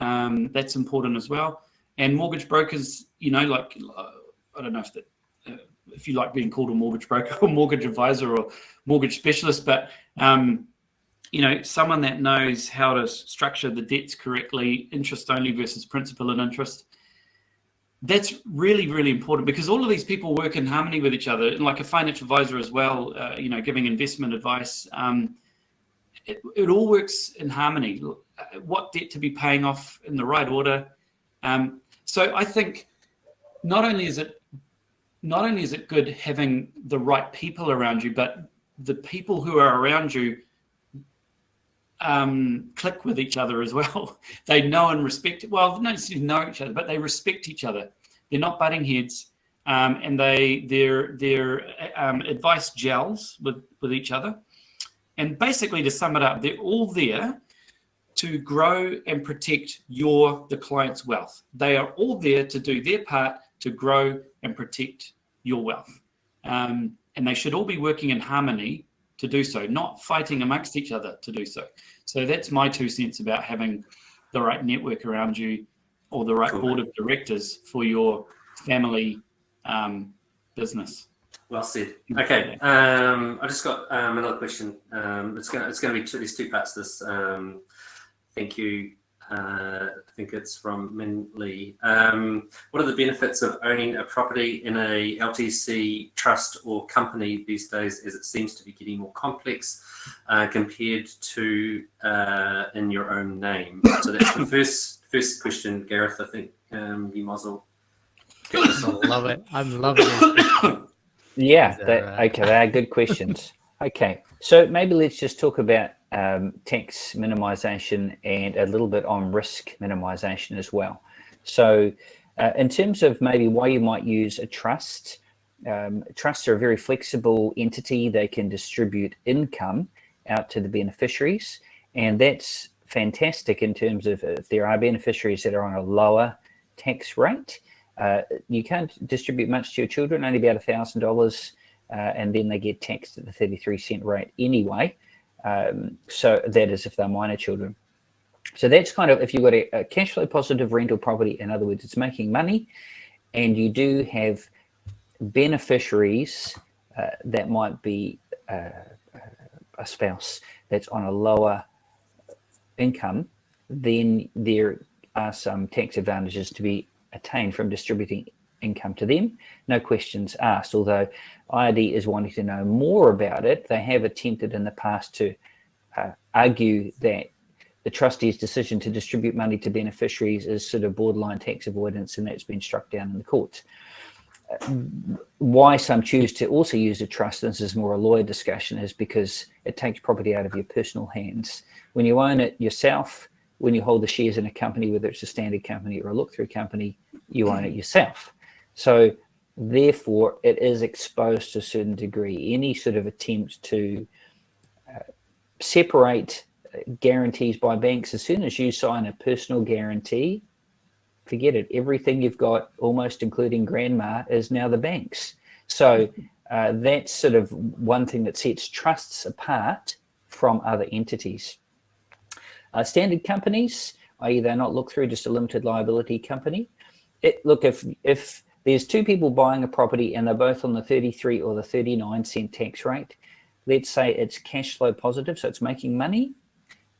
Um, that's important as well. And mortgage brokers, you know, like uh, I don't know if that, uh, if you like being called a mortgage broker or mortgage advisor or mortgage specialist, but um, you know, someone that knows how to structure the debts correctly, interest only versus principal and interest that's really really important because all of these people work in harmony with each other and like a financial advisor as well uh, you know giving investment advice um, it, it all works in harmony. Uh, what debt to be paying off in the right order. Um, so i think not only is it not only is it good having the right people around you but the people who are around you um, click with each other as well. they know and respect. Well, not necessarily know each other, but they respect each other. They're not butting heads, um, and they their their um, advice gels with with each other. And basically, to sum it up, they're all there to grow and protect your the client's wealth. They are all there to do their part to grow and protect your wealth. Um, and they should all be working in harmony to do so, not fighting amongst each other to do so. So that's my two cents about having the right network around you or the right Cool. board of directors for your family um, business. Well said. Okay, um, I just got um, another question. Um, it's going to it's going to be two, there's two parts. to This um, thank you. Uh, I think it's from Min Lee. Um, what are the benefits of owning a property in a LTC trust or company these days, as it seems to be getting more complex uh, compared to uh, in your own name? So that's the first first question, Gareth. I think um, you muzzle. I love it. I'm loving it. Yeah, that that, okay, they are good questions. okay, so maybe let's just talk about um, tax minimization and a little bit on risk minimization as well. So uh, in terms of maybe why you might use a trust, um, trusts are a very flexible entity. They can distribute income out to the beneficiaries, and that's fantastic in terms of if there are beneficiaries that are on a lower tax rate. Uh, you can't distribute much to your children, only about a thousand dollars, uh, and then they get taxed at the 33 cent rate anyway. Um, so that is if they're minor children. So that's kind of if you've got a, a cash flow positive rental property, in other words, it's making money, and you do have beneficiaries uh, that might be uh, a spouse that's on a lower income, then there are some tax advantages to be attained from distributing income to them. No questions asked, although IRD is wanting to know more about it. They have attempted in the past to uh, argue that the trustee's decision to distribute money to beneficiaries is sort of borderline tax avoidance and that's been struck down in the courts. Why some choose to also use a trust, and this is more a lawyer discussion, is because it takes property out of your personal hands. When you own it yourself, when you hold the shares in a company, whether it's a standard company or a look-through company, you own it yourself. So therefore, it is exposed to a certain degree. Any sort of attempt to uh, separate uh, guarantees by banks, as soon as you sign a personal guarantee, forget it. Everything you've got, almost including grandma, is now the banks. So uh, that's sort of one thing that sets trusts apart from other entities. Uh, standard companies, i.e. they're not looked through just a limited liability company. It, look, if, if there's two people buying a property and they're both on the 33 or the 39 cent tax rate, let's say it's cash flow positive, so it's making money,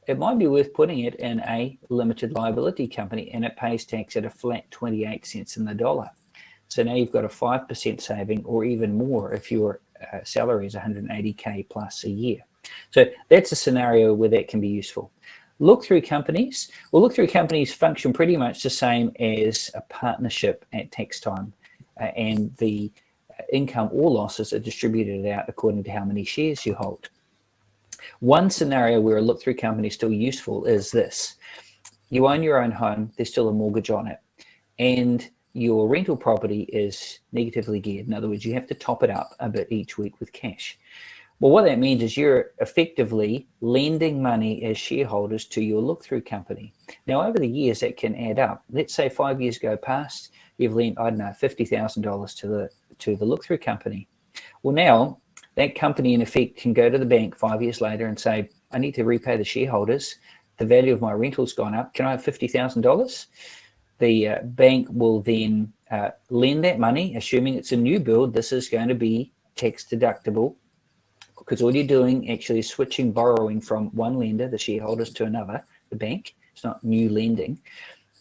it might be worth putting it in a limited liability company and it pays tax at a flat 28 cents in the dollar. So now you've got a 5% saving or even more if your uh, salary is 180K plus a year. So that's a scenario where that can be useful. Look through companies. Well, look through companies function pretty much the same as a partnership at tax time. Uh, and the income or losses are distributed out according to how many shares you hold. One scenario where a look-through company is still useful is this. You own your own home, there's still a mortgage on it, and your rental property is negatively geared. In other words, you have to top it up a bit each week with cash. Well, what that means is you're effectively lending money as shareholders to your look-through company. Now, over the years, that can add up. Let's say five years go past, you've lent, I don't know, $50,000 to the, to the look-through company. Well, now that company in effect can go to the bank five years later and say, I need to repay the shareholders. The value of my rental's gone up. Can I have $50,000? The uh, bank will then uh, lend that money, assuming it's a new build. This is going to be tax deductible because all you're doing actually is switching borrowing from one lender, the shareholders, to another, the bank. It's not new lending.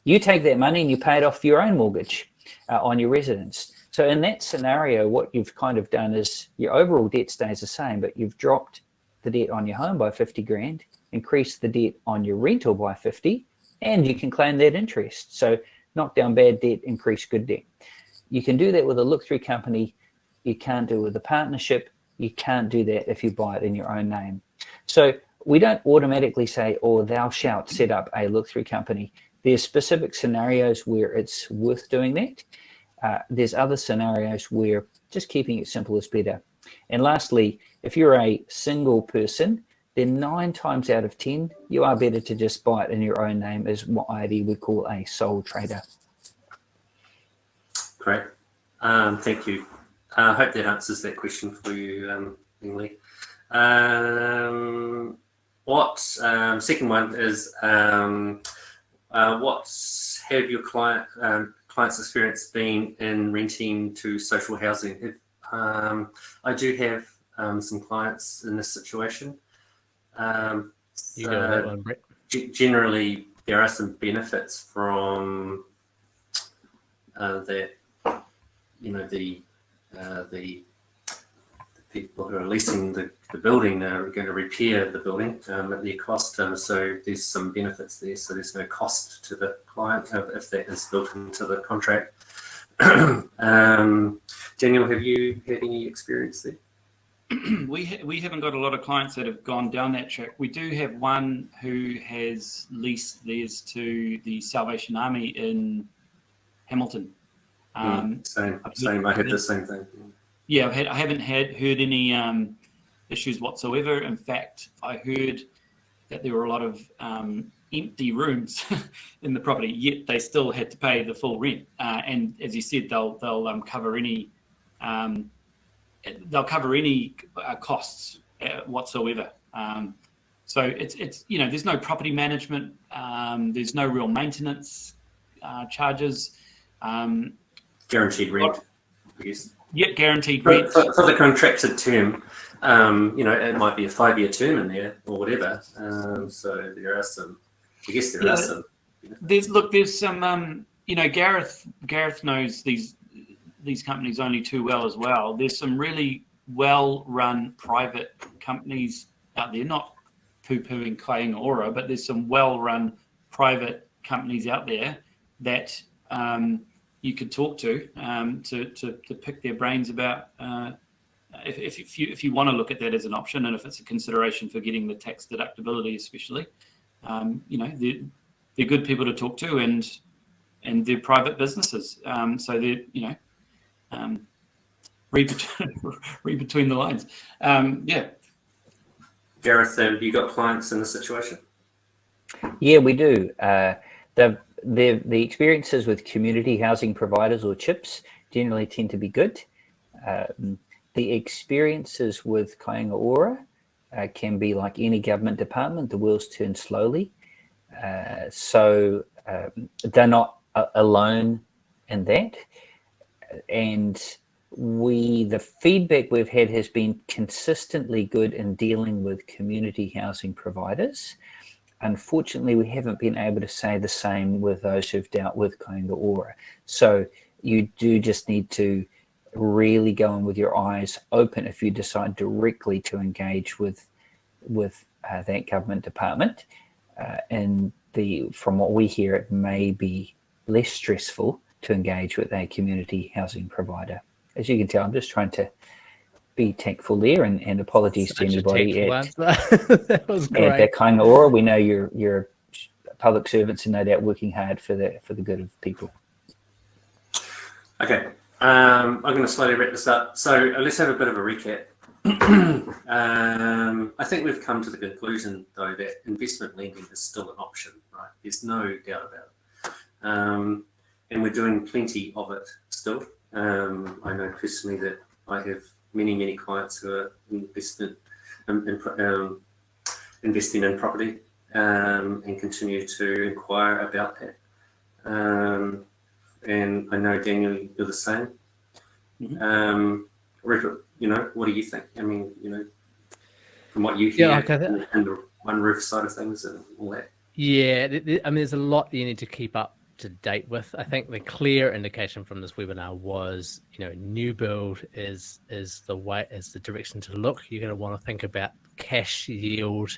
You take that money and you pay it off your own mortgage uh, on your residence. So in that scenario, what you've kind of done is your overall debt stays the same, but you've dropped the debt on your home by 50 grand, increased the debt on your rental by 50, and you can claim that interest. So knock down bad debt, increase good debt. You can do that with a look-through company. You can't do it with a partnership. You can't do that if you buy it in your own name. So we don't automatically say, oh, thou shalt set up a look-through company. There's specific scenarios where it's worth doing that. Uh, there's other scenarios where just keeping it simple is better. And lastly, if you're a single person, then nine times out of 10, you are better to just buy it in your own name as what IRD would call a sole trader. Great. Um, thank you. I hope that answers that question for you, um, Lee. Um, what um, second one is um, uh, what have your client um, clients' experience been in renting to social housing? If, um, I do have um, some clients in this situation. Um, You go that one, Brett. generally there are some benefits from uh, that you know the uh, the the people who are leasing the, the building are going to repair the building um, at their cost um, so there's some benefits there so there's no cost to the client if, if that is built into the contract um, Daniel have you had any experience there we ha- we haven't got a lot of clients that have gone down that track. We do have one who has leased theirs to the Salvation Army in Hamilton. Um, same same I had the same thing yeah, I haven't had heard any um, issues whatsoever. In fact, I heard that there were a lot of um, empty rooms in the property, yet they still had to pay the full rent. Uh, and as you said, they'll they'll um, cover any um, they'll cover any uh, costs uh, whatsoever. Um, so it's it's you know there's no property management, um, there's no real maintenance uh, charges. Guaranteed rent I guess yet guaranteed For, rent. for, for the contracted term, um, you know, it might be a five-year term in there or whatever. Um, so there are some, I guess there Yeah. are some. There's look, there's some, um, you know, Gareth Gareth knows these these companies only too well as well. There's some really well-run private companies out there, not poo-pooing Kainga Ora, but there's some well-run private companies out there that um, you could talk to, um, to to to pick their brains about. Uh, if, if, if you if you want to look at that as an option, and if it's a consideration for getting the tax deductibility, especially, um, you know, they're, they're good people to talk to, and and they're private businesses, um, so they're you know, um, read between, read between the lines. Um, yeah, Gareth, have you got clients in this situation? Yeah, we do. Uh, the, the, the experiences with community housing providers or CHIPs generally tend to be good. Um, the experiences with Kainga Ora uh, can be like any government department, the wheels turn slowly. Uh, so um, they're not alone in that. And we, the feedback we've had has been consistently good in dealing with community housing providers. Unfortunately, we haven't been able to say the same with those who've dealt with Kainga Ora. So you do just need to really go in with your eyes open if you decide directly to engage with with uh, that government department. Uh, and the from what we hear, it may be less stressful to engage with a community housing provider. As you can tell, I'm just trying to be thankful there, and, and apologies Such to a anybody at, that was at great. that Kainga Ora. We know you're you're public servants and no doubt working hard for the for the good of people. Okay, um, I'm going to slowly wrap this up. So uh, let's have a bit of a recap. um, I think we've come to the conclusion, though, that investment lending is still an option, right? There's no doubt about it. Um, and we're doing plenty of it still. Um, I know personally that I have many, many clients who are investment, um, in, um, investing in property um, and continue to inquire about that. Um, and I know Daniel, you're the same. Mhm. Um, Rupert, you know, what do you think? I mean, you know, from what you hear Yeah, I and the OneRoof side of things and all that. Yeah, I mean, there's a lot you need to keep up to date with. I think the clear indication from this webinar was, you know, new build is is the way is the direction to look. You're going to want to think about cash yield.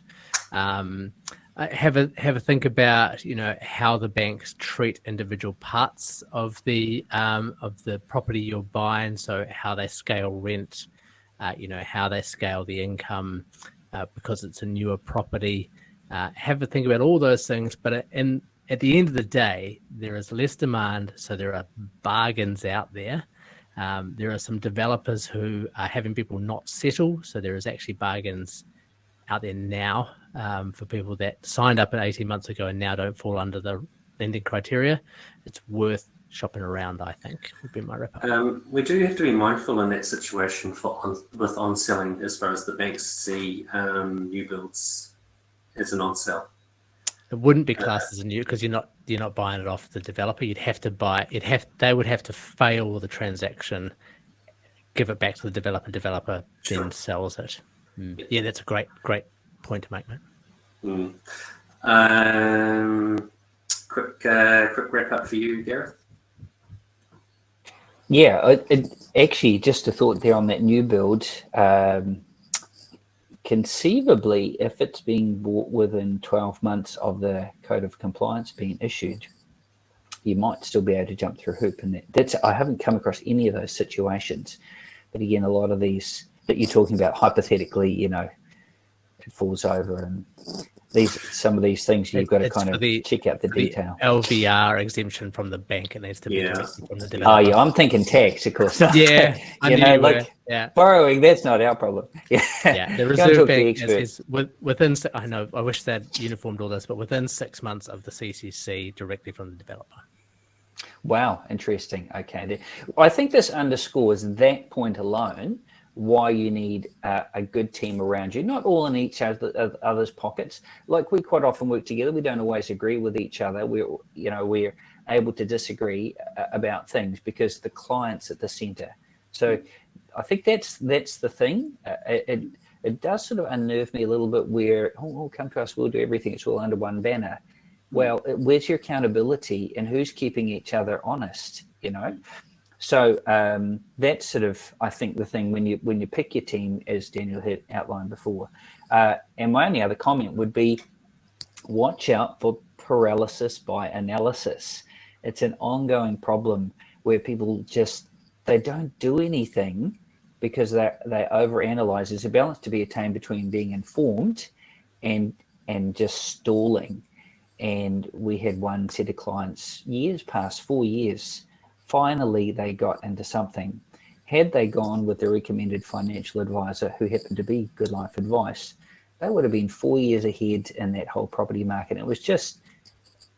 Um, uh, have a have a think about you know how the banks treat individual parts of the um, of the property you're buying. So how they scale rent, uh, you know how they scale the income uh, because it's a newer property uh, have a think about all those things. But in, at the end of the day, there is less demand, so there are bargains out there. Um, there are some developers who are having people not settle, so there is actually bargains out there now um, for people that signed up at 18 months ago and now don't fall under the lending criteria. It's worth shopping around. I think would be my wrap up. Um, we do have to be mindful in that situation for on, with on selling as far as the banks see um, new builds as an on sell. It wouldn't be classed as a new because you're not you're not buying it off the developer. You'd have to buy it. Have they would have to fail the transaction, give it back to the developer. Developer Sure. then sells it. Mm. Yeah, that's a great great point to make, mate. Mm. Um, quick, uh, quick wrap up for you, Gareth. Yeah, it, it, actually, just a thought there on that new build. Um, conceivably, if it's being bought within 12 months of the code of compliance being issued, you might still be able to jump through hoop. And that, that's I haven't come across any of those situations. But again, a lot of these that you're talking about hypothetically, you know, it falls over and these some of these things you've It- got to kind of the- check out the for the detail. LVR exemption from the bank. It needs to be Yeah. directly from the developer. Oh yeah, I'm thinking tax, of course. yeah, I you know, you like yeah. borrowing, that's not our problem. Yeah, yeah, the Reserve talk the Bank is, is within. I know. I wish that uniformed all this, but within six months of the CCC, directly from the developer. Wow, interesting. Okay, I think this underscores that point alone why you need uh, a good team around you, not all in each other, other's pockets. Like we quite often work together, we don't always agree with each other. We're, you know, we're able to disagree uh, about things because the client's at the center. So I think that's that's the thing. Uh, it, it does sort of unnerve me a little bit where oh, oh come to us, we'll do everything. It's all under one banner. Well, where's your accountability and who's keeping each other honest? You know, so um, that's sort of I think the thing when you when you pick your team, as Daniel had outlined before. Uh, and my only other comment would be, watch out for paralysis by analysis. It's an ongoing problem where people just they don't do anything because they they overanalyze. There's a balance to be attained between being informed and and just stalling. And we had one set of clients years past, four years. Finally, they got into something. Had they gone with the recommended financial advisor who happened to be Good Life Advice, they would have been four years ahead in that whole property market. It was just,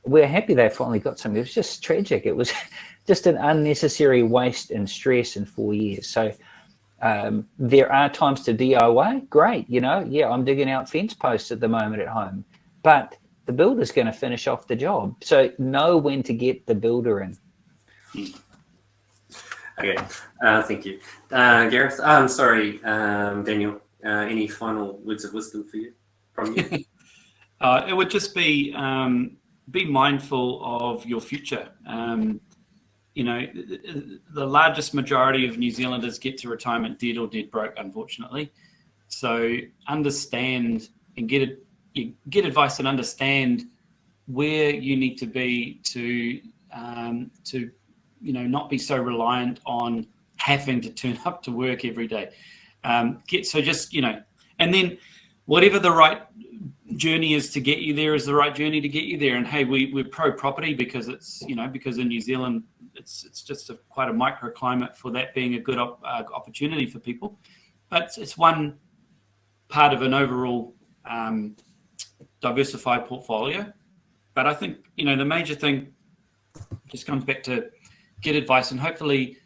we're happy they finally got something. It was just tragic. It was just an unnecessary waste and stress in four years. So um, there are times to DIY. Great. You know, yeah, I'm digging out fence posts at the moment at home, but the builder's going to finish off the job. So know when to get the builder in. Okay, uh, thank you, uh, Gareth. I'm sorry, um, Daniel. Uh, any final words of wisdom for you from you? Uh, it would just be um, be mindful of your future. Um, you know, the largest majority of New Zealanders get to retirement dead or dead broke, unfortunately. So understand and get get advice and understand where you need to be to um, to you know not be so reliant on having to turn up to work every day. Um, get so just you know, and then whatever the right journey is to get you there is the right journey to get you there. And hey, we we're pro property because it's you know because in New Zealand it's it's just a, quite a microclimate for that being a good op, uh, opportunity for people. But it's, it's one part of an overall um, diversified portfolio. But I think you know the major thing just comes back to get advice and hopefully,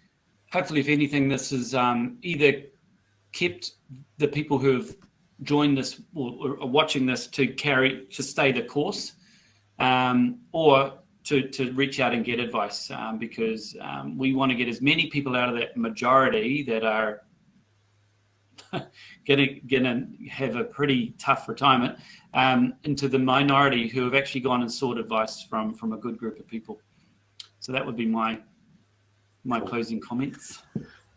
hopefully if anything, this is um, either kept the people who have joined this or, are watching this to carry to stay the course, um, or to to reach out and get advice um, because um, we want to get as many people out of that majority that are gonna gonna have a pretty tough retirement um, into the minority who have actually gone and sought advice from from a good group of people. So that would be my my closing comments.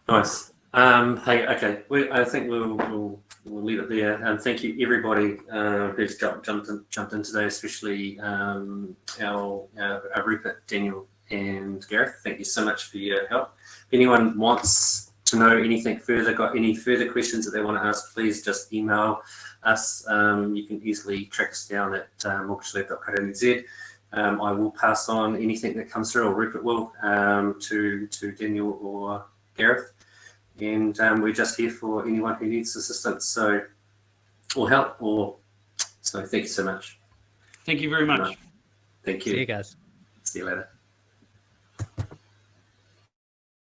Nice. Um, hey, okay. We, I think we'll, we'll we'll leave it there. And thank you everybody uh, who's jumped jumped in, jumped in today, especially um, our, our, our Rupert, Daniel, and Gareth. Thank you so much for your help. If anyone wants to know anything further, got any further questions that they want to ask, please just email us. Um, you can easily track us down at uh, mortgagelab.co.nz. Um, I will pass on anything that comes through, or Rupert will, um, to to Daniel or Gareth and um, we're just here for anyone who needs assistance so or help or so thank you so much Thank you very much. thank you. See you you guys. see you later